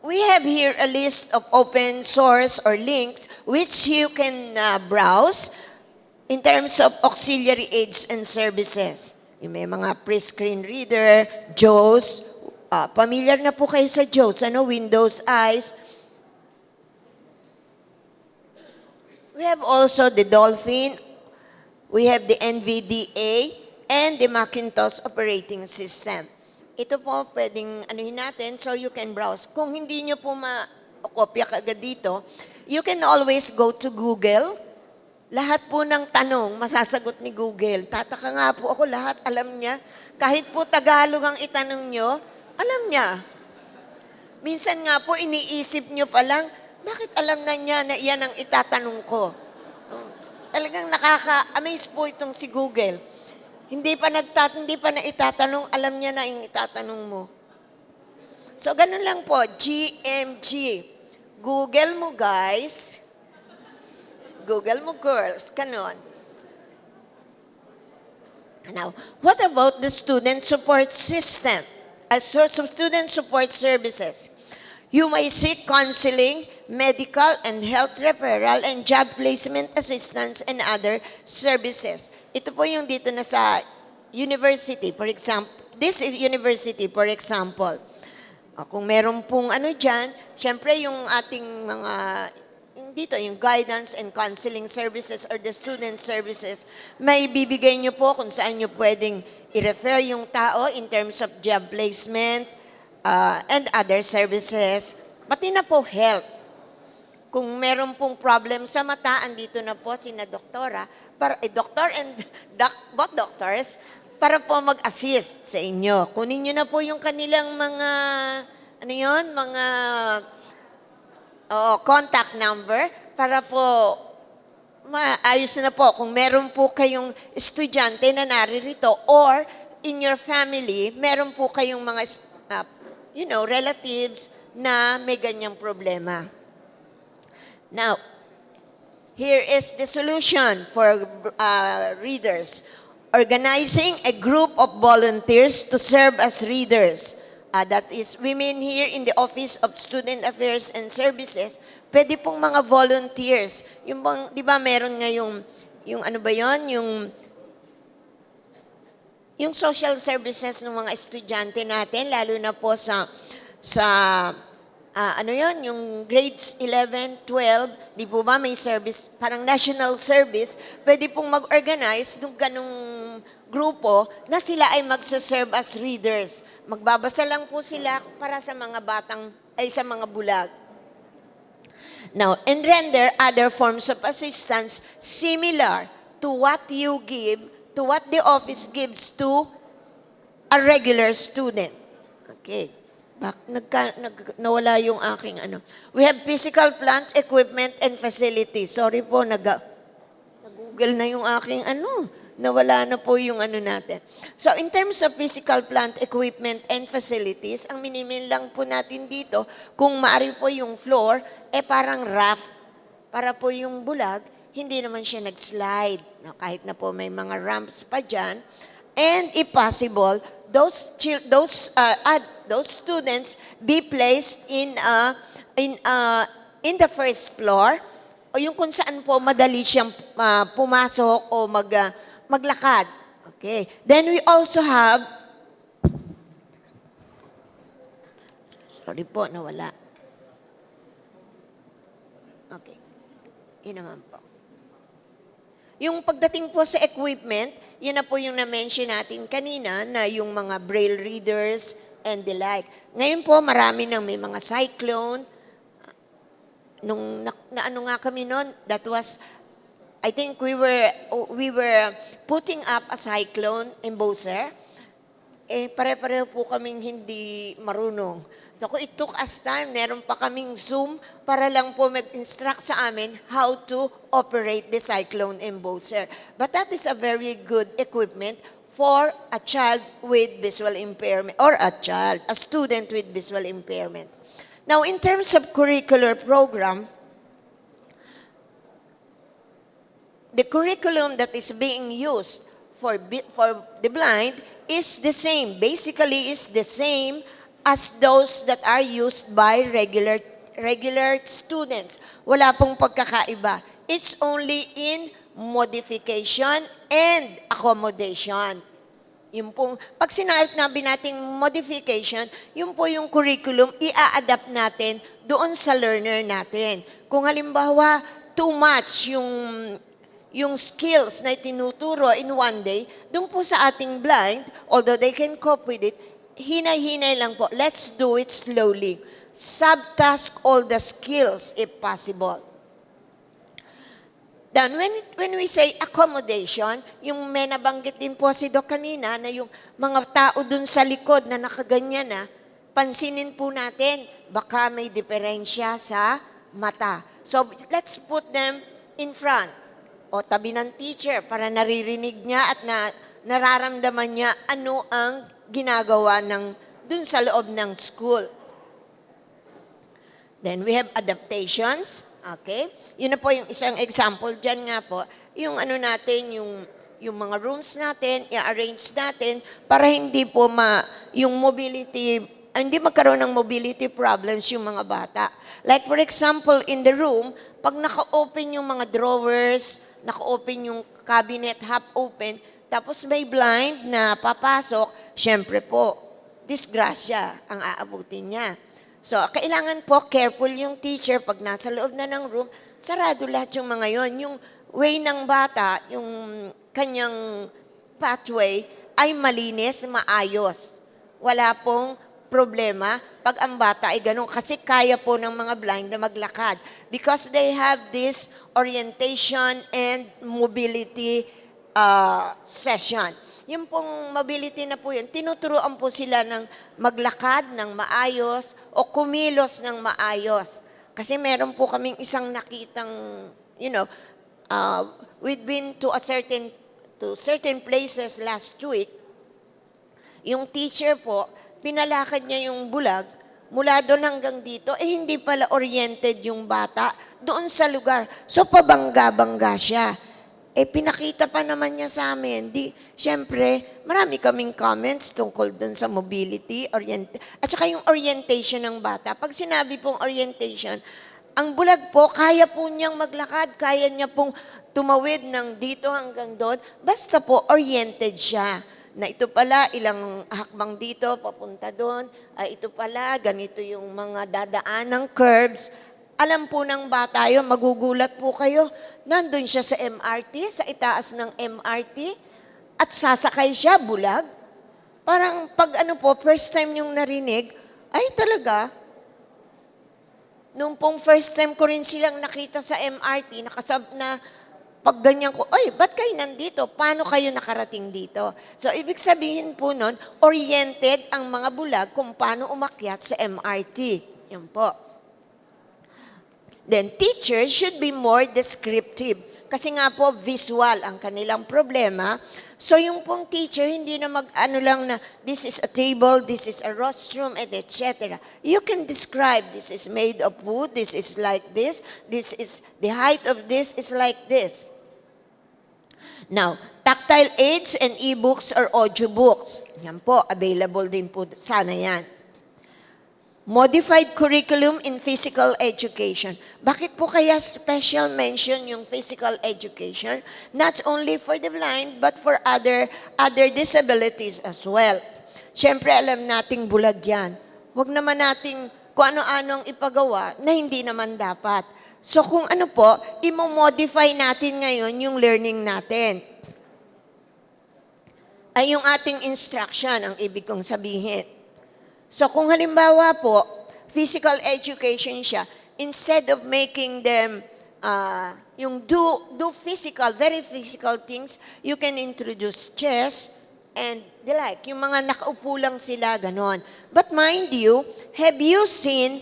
D: we have here a list of open source or links which you can uh, browse in terms of auxiliary aids and services. Yung may mga pre-screen reader, JAWS, ah, familiar na po kayo sa JAWS, ano, Windows Eyes. We have also the Dolphin, we have the NVDA, and the Macintosh operating system. Ito po pwedeng anuhin natin so you can browse. Kung hindi nyo po ma-kopya kagad dito, you can always go to Google. Lahat po ng tanong, masasagot ni Google. Tataka nga po ako, lahat alam niya. Kahit po Tagalog ang itanong nyo, alam niya. Minsan nga po, iniisip nyo pa lang, bakit alam na niya na iyan ang itatanong ko? Oh, Talagang nakaka-amaze po itong si Google. Hindi pa nagtat hindi pa na itatanong, alam niya na yung itatanong mo. So, ganun lang po, GMG. Google mo, guys. Google mo, girls. Ganon. Now, what about the student support system? As sorts of student support services. You may seek counseling, medical and health referral, and job placement assistance and other services. Ito po yung dito na sa university, for example. This is university, for example. Ah, Kung meron pong ano dyan, syempre yung ating mga, dito, yung guidance and counseling services or the student services, may bibigay nyo po kung saan nyo pwedeng i-refer yung tao in terms of job placement ah, and other services. Pati na po health. Kung meron pong problem sa mata, andito na po sina doktora, para, eh, doctor and doc, both doctors, para po mag-assist sa inyo. Kunin nyo na po yung kanilang mga, ano yon mga oo, contact number para po maayos na po kung meron po kayong estudyante na naririto or in your family, meron po kayong mga, uh, you know, relatives na may ganyang problema. Now, here is the solution for uh, readers. Organizing a group of volunteers to serve as readers. Uh, that is women here in the Office of Student Affairs and Services. Pwede pong mga volunteers. Yung bang, di ba meron nga yung, ano ba yon yung yung social services ng mga estudyante natin, lalo na po sa, sa ah, ano yon yung grades 11, 12, di po ba may service, parang national service, pwede pong mag-organize ng ganong grupo na sila ay magsaserve as readers. Magbabasa lang po sila para sa mga batang, ay sa mga bulag. Now, and render other forms of assistance similar to what you give, to what the office gives to a regular student. Okay. Bak, nagka, nag, nawala yung aking ano. We have physical plant, equipment, and facilities. Sorry po, nag, nag-google na yung aking ano. Nawala na po yung ano natin. So, in terms of physical plant, equipment, and facilities, ang minimin lang po natin dito, kung maari po yung floor, eh parang rough. Para po yung bulag, hindi naman siya nag-slide. No, kahit na po may mga ramps pa dyan. And if possible, those those uh, ad- those students be placed in uh, in uh, in the first floor o yung kung saan po madali siyang uh, pumasok o mag uh, maglakad. Okay. Then we also have Sorry po, nawala. Okay. Yun naman po. Yung pagdating po sa equipment, yun na po yung na-mention natin kanina na yung mga braille readers and the like. Ngayon po, marami nang may mga cyclone. Nung na, na ano nga kami noon, that was, I think we were, we were putting up a cyclone in Boser. Eh, pare-pareho po kaming hindi marunong. So, it took us time. Meron pa kaming Zoom para lang po mag-instruct sa amin how to operate the cyclone embosser. But that is a very good equipment for a child with visual impairment or a child, a student with visual impairment. Now, in terms of curricular program, the curriculum that is being used for, for the blind is the same. Basically, is the same as those that are used by regular regular students. Wala pong pagkakaiba. It's only in modification and accommodation. Yung pong, pag sinabi nating modification, yung po yung curriculum, i-adapt natin doon sa learner natin. Kung halimbawa, too much yung yung skills na tinuturo in one day, doon po sa ating blind, although they can cope with it, hinay-hinay lang po. Let's do it slowly. Subtask all the skills if possible. Then when, when we say accommodation, yung may nabanggit din po si Doc kanina na yung mga tao dun sa likod na nakaganyan na, pansinin po natin, baka may diferensya sa mata. So let's put them in front o tabi ng teacher para naririnig niya at na, nararamdaman niya ano ang ginagawa ng dun sa loob ng school. Then we have adaptations. Okay? Yun na po yung isang example dyan nga po. Yung ano natin, yung yung mga rooms natin, i-arrange natin para hindi po ma, yung mobility, hindi magkaroon ng mobility problems yung mga bata. Like for example, in the room, pag naka-open yung mga drawers, naka-open yung cabinet, half open, tapos may blind na papasok, syempre po, disgrasya ang aabutin niya. So, kailangan po careful yung teacher pag nasa loob na ng room, sarado lahat yung mga yon. Yung way ng bata, yung kanyang pathway ay malinis, maayos. Wala pong problema pag ang bata ay ganun. Kasi kaya po ng mga blind na maglakad. Because they have this orientation and mobility uh, session. Yung pong mobility na po yun, tinuturuan po sila ng maglakad ng maayos o kumilos ng maayos. Kasi meron po kaming isang nakitang, you know, uh, we've been to a certain to certain places last week. Yung teacher po, pinalakad niya yung bulag mula doon hanggang dito, eh hindi pala oriented yung bata doon sa lugar. So pabangga-bangga siya. Eh pinakita pa naman niya sa amin. Di, syempre, marami kaming comments tungkol doon sa mobility, orient at saka yung orientation ng bata. Pag sinabi pong orientation, ang bulag po, kaya po niyang maglakad, kaya niya pong tumawid ng dito hanggang doon, basta po oriented siya na ito pala, ilang hakbang dito, papunta doon, ay ito pala, ganito yung mga dadaan ng curbs. Alam po ng bata yun, magugulat po kayo. Nandun siya sa MRT, sa itaas ng MRT, at sasakay siya, bulag. Parang pag ano po, first time yung narinig, ay talaga, nung pong first time ko rin silang nakita sa MRT, nakasab na pag ganyan ko, ay, ba't kayo nandito? Paano kayo nakarating dito? So, ibig sabihin po nun, oriented ang mga bulag kung paano umakyat sa MRT. Yan po. Then, teachers should be more descriptive. Kasi nga po, visual ang kanilang problema. So, yung pong teacher, hindi na mag-ano lang na, this is a table, this is a rostrum, and etc. You can describe, this is made of wood, this is like this, this is, the height of this is like this. Now, tactile aids and e-books or audiobooks. Yan po, available din po sana yan. Modified curriculum in physical education. Bakit po kaya special mention yung physical education? Not only for the blind, but for other, other disabilities as well. Siyempre, alam nating bulag yan. Huwag naman nating kung ano-anong ipagawa na hindi naman dapat. So kung ano po, imo-modify natin ngayon yung learning natin. Ay yung ating instruction, ang ibig kong sabihin. So kung halimbawa po, physical education siya, instead of making them uh, yung do, do physical, very physical things, you can introduce chess and the like. Yung mga nakaupo lang sila, ganon. But mind you, have you seen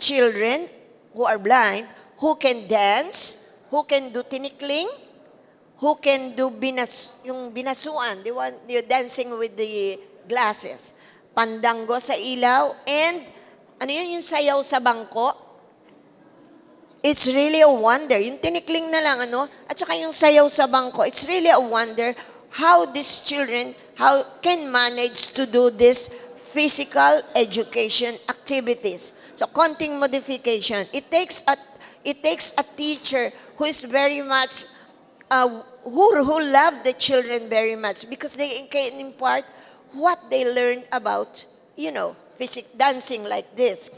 D: children who are blind, who can dance, who can do tinikling, who can do binas, yung binasuan, the one, the dancing with the glasses, pandango sa ilaw, and ano yun, yung sayaw sa bangko. It's really a wonder. Yung tinikling na lang, ano, at saka yung sayaw sa bangko, it's really a wonder how these children, how can manage to do this physical education activities. So, konting modification. It takes a, it takes a teacher who is very much uh, who, who love the children very much because they can impart what they learned about, you know, physic dancing like this.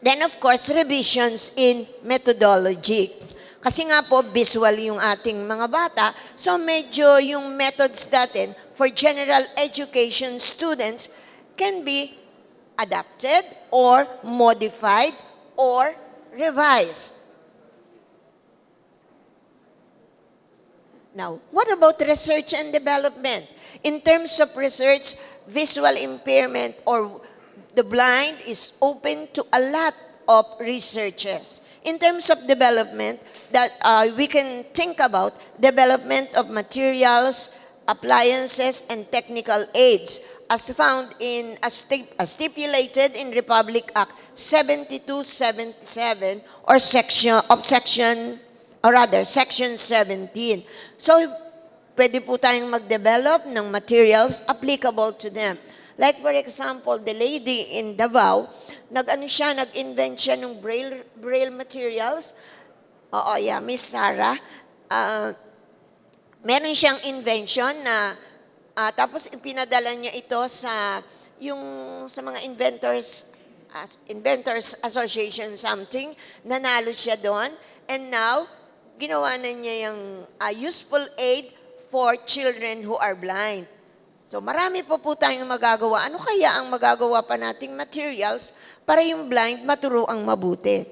D: Then of course, revisions in methodology. Kasi nga po, visual yung ating mga bata, so medyo yung methods natin for general education students can be adapted or modified or revised. Now, what about research and development? In terms of research, visual impairment or the blind is open to a lot of researches. In terms of development, that uh, we can think about development of materials, appliances, and technical aids as found in, as, stip- as stipulated in Republic Act 7277 or section of section or rather, Section 17. So, pwede po tayong mag-develop ng materials applicable to them. Like for example, the lady in Davao, nag-ano siya, nag-invent siya ng braille, braille materials. Oo, yeah, Miss Sarah. Ah, meron siyang invention na ah, tapos ipinadala niya ito sa yung sa mga inventors as- inventors association something nanalo siya doon and now ginawa na niya yung ah, useful aid for children who are blind So marami po po tayong magagawa. Ano kaya ang magagawa pa nating materials para yung blind maturuang mabuti?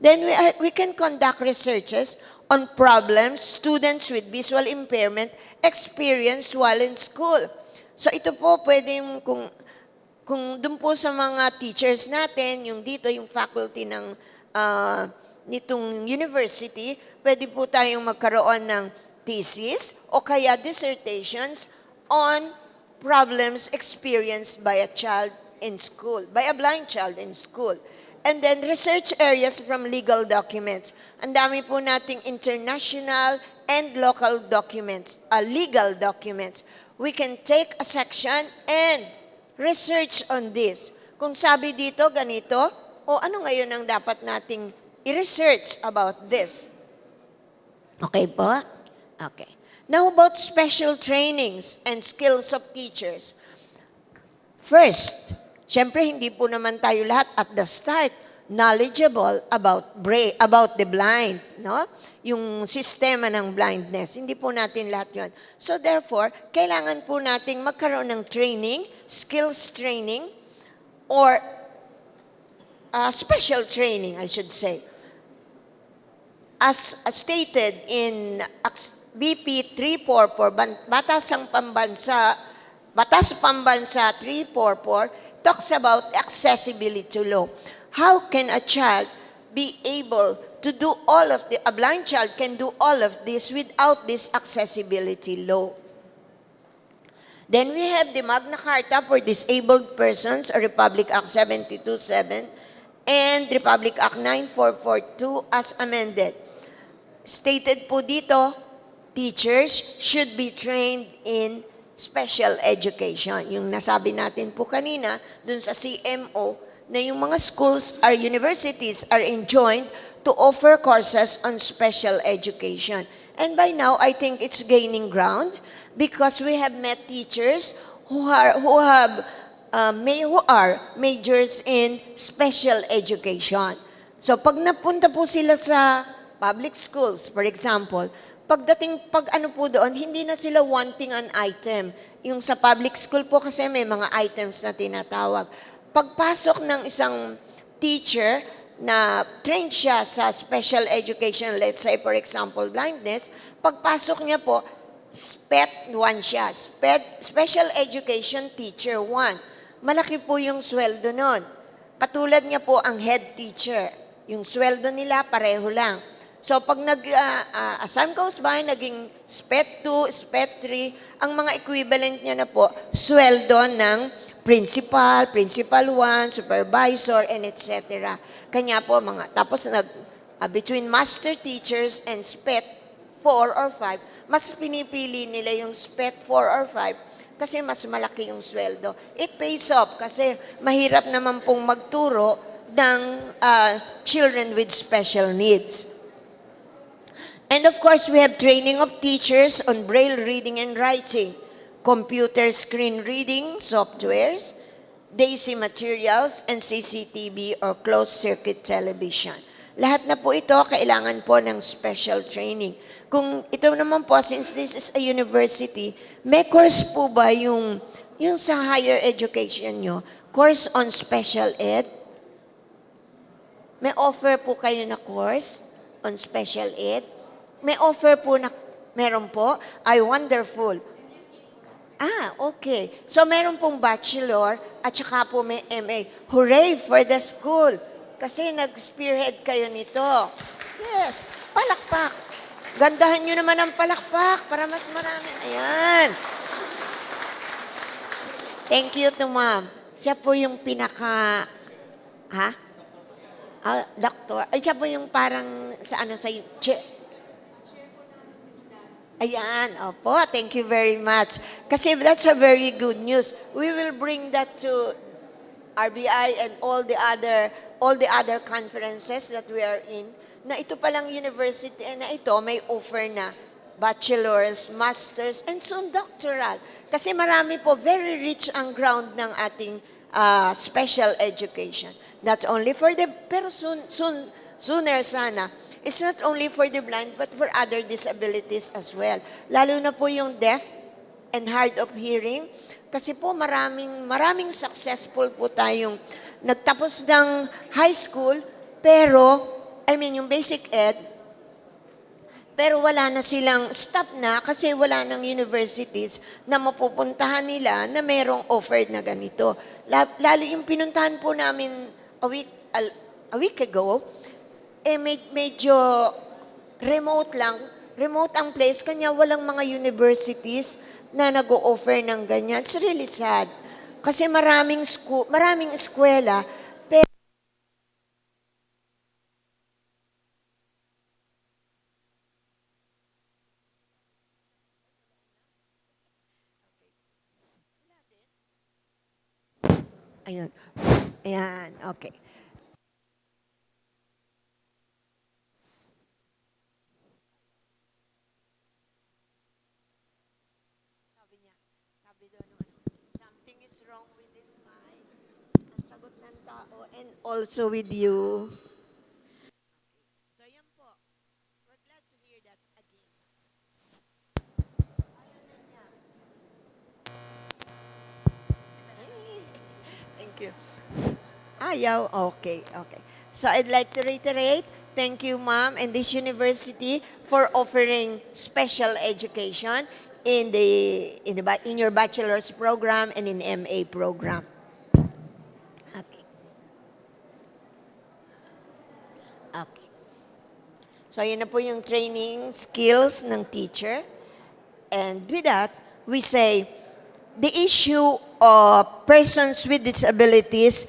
D: Then we, uh, we can conduct researches on problems students with visual impairment experience while in school. So ito po pwedeng kung kung doon po sa mga teachers natin, yung dito, yung faculty ng ah, nitong university, pwede po tayong magkaroon ng thesis o kaya dissertations on problems experienced by a child in school, by a blind child in school. And then research areas from legal documents. Ang dami po nating international and local documents, uh, legal documents. We can take a section and research on this. Kung sabi dito, ganito, o ano ngayon ang dapat nating i-research about this? Okay po? Okay. Now about special trainings and skills of teachers. First, syempre hindi po naman tayo lahat at the start knowledgeable about bra- about the blind, no? Yung sistema ng blindness. Hindi po natin lahat 'yon. So therefore, kailangan po nating magkaroon ng training, skills training or uh, special training, I should say as stated in BP 344, Ban- Batasang Pambansa, Batas Pambansa 344, talks about accessibility law. How can a child be able to do all of the, a blind child can do all of this without this accessibility law? Then we have the Magna Carta for Disabled Persons, or Republic Act 727, and Republic Act 9442 as amended. Stated po dito, teachers should be trained in special education. Yung nasabi natin po kanina, dun sa CMO, na yung mga schools or universities are enjoined to offer courses on special education. And by now, I think it's gaining ground because we have met teachers who are who have uh, may who are majors in special education. So pag napunta po sila sa public schools, for example, pagdating pag ano po doon, hindi na sila wanting an item. Yung sa public school po kasi may mga items na tinatawag. Pagpasok ng isang teacher na trained siya sa special education, let's say for example blindness, pagpasok niya po, SPET 1 siya. SPET, Special Education Teacher 1. Malaki po yung sweldo nun. Katulad niya po ang head teacher. Yung sweldo nila pareho lang. So pag nag ah, ah, as time goes by, naging SPET 2, SPET 3, ang mga equivalent niya na po, sweldo ng principal, principal 1, supervisor, and etc. Kanya po mga, tapos nag, ah, between master teachers and SPET 4 or 5, mas pinipili nila yung SPET 4 or 5 kasi mas malaki yung sweldo. It pays off kasi mahirap naman pong magturo ng ah, children with special needs. And of course, we have training of teachers on braille reading and writing, computer screen reading softwares, DAISY materials, and CCTV or closed-circuit television. Lahat na po ito kailangan po ng special training. Kung ito naman po, since this is a university, may course po ba yung, yung sa higher education nyo, course on special ed? May offer po kayo na course on special ed? May offer po na, meron po? Ay, wonderful. Ah, okay. So, meron pong bachelor at saka po may MA. Hooray for the school! Kasi nag-spearhead kayo nito. Yes, palakpak. Gandahan nyo naman ang palakpak para mas marami. Ayan. Thank you to ma'am. Siya po yung pinaka... Ha? Ah, doctor. Ay, siya po yung parang sa ano sa... Che, Ayan, opo, thank you very much. Kasi that's a very good news. We will bring that to RBI and all the other all the other conferences that we are in na ito palang university na ito may offer na bachelor's, master's, and soon doctoral. Kasi marami po, very rich ang ground ng ating ah, special education. Not only for the, pero soon, soon, sooner sana, it's not only for the blind, but for other disabilities as well. Lalo na po yung deaf and hard of hearing. Kasi po maraming, maraming successful po tayong nagtapos ng high school, pero, I mean, yung basic ed, pero wala na silang stop na kasi wala ng universities na mapupuntahan nila na merong offered na ganito. La- Lalo yung pinuntahan po namin a week, al- a week ago, eh med- medyo remote lang. Remote ang place, kanya walang mga universities na nag-o-offer ng ganyan. It's really sad. Kasi maraming school, maraming eskwela, pero Ayun. Ayan, okay. And also with you. So yan po. We're glad to hear that again. Ayaw na niya. Thank you. Ah, Ayaw? Okay, okay. So I'd like to reiterate, thank you, ma'am, and this university for offering special education in the in the in your bachelor's program and in MA program. So yun na po yung training skills ng teacher. And with that, we say the issue of persons with disabilities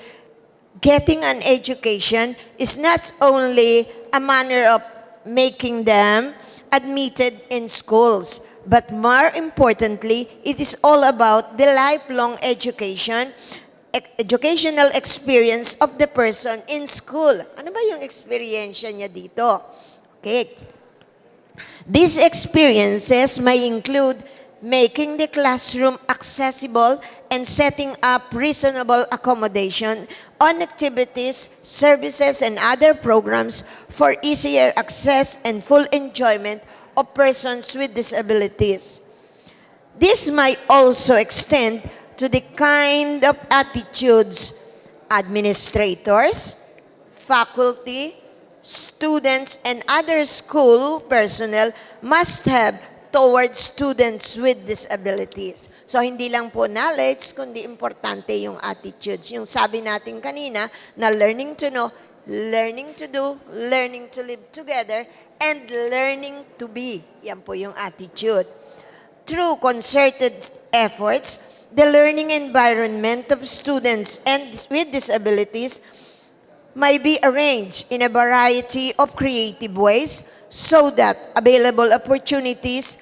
D: getting an education is not only a manner of making them admitted in schools, but more importantly, it is all about the lifelong education, educational experience of the person in school. Ano ba yung experience niya dito? Okay. These experiences may include making the classroom accessible and setting up reasonable accommodation on activities, services, and other programs for easier access and full enjoyment of persons with disabilities. This might also extend to the kind of attitudes administrators, faculty, students, and other school personnel must have towards students with disabilities. So, hindi lang po knowledge, kundi importante yung attitudes. Yung sabi natin kanina na learning to know, learning to do, learning to live together, and learning to be. Yan po yung attitude. Through concerted efforts, the learning environment of students and with disabilities may be arranged in a variety of creative ways so that available opportunities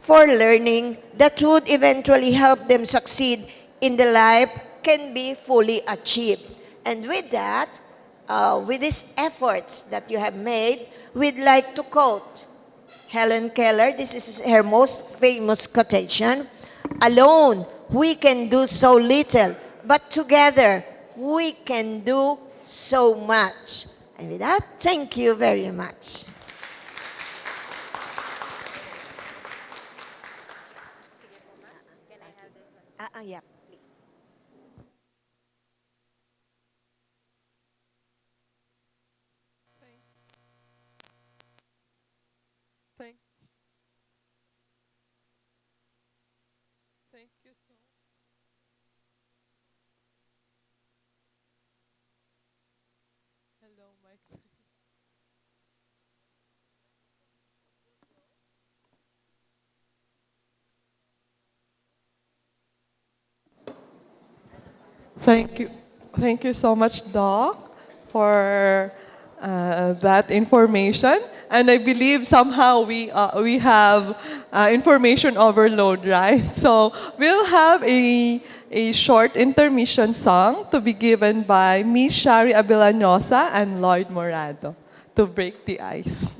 D: for learning that would eventually help them succeed in the life can be fully achieved. And with that, uh, with these efforts that you have made, we'd like to quote Helen Keller. This is her most famous quotation. Alone, we can do so little, but together, we can do so much. And with that, thank you very much. Ah, ah, yeah,
E: Thank you. Thank you so much, Doc, for uh, that information. And I believe somehow we, uh, we have uh, information overload, right? So we'll have a, a short intermission song to be given by Miss Shari Abilanosa and Lloyd Morado to break the ice.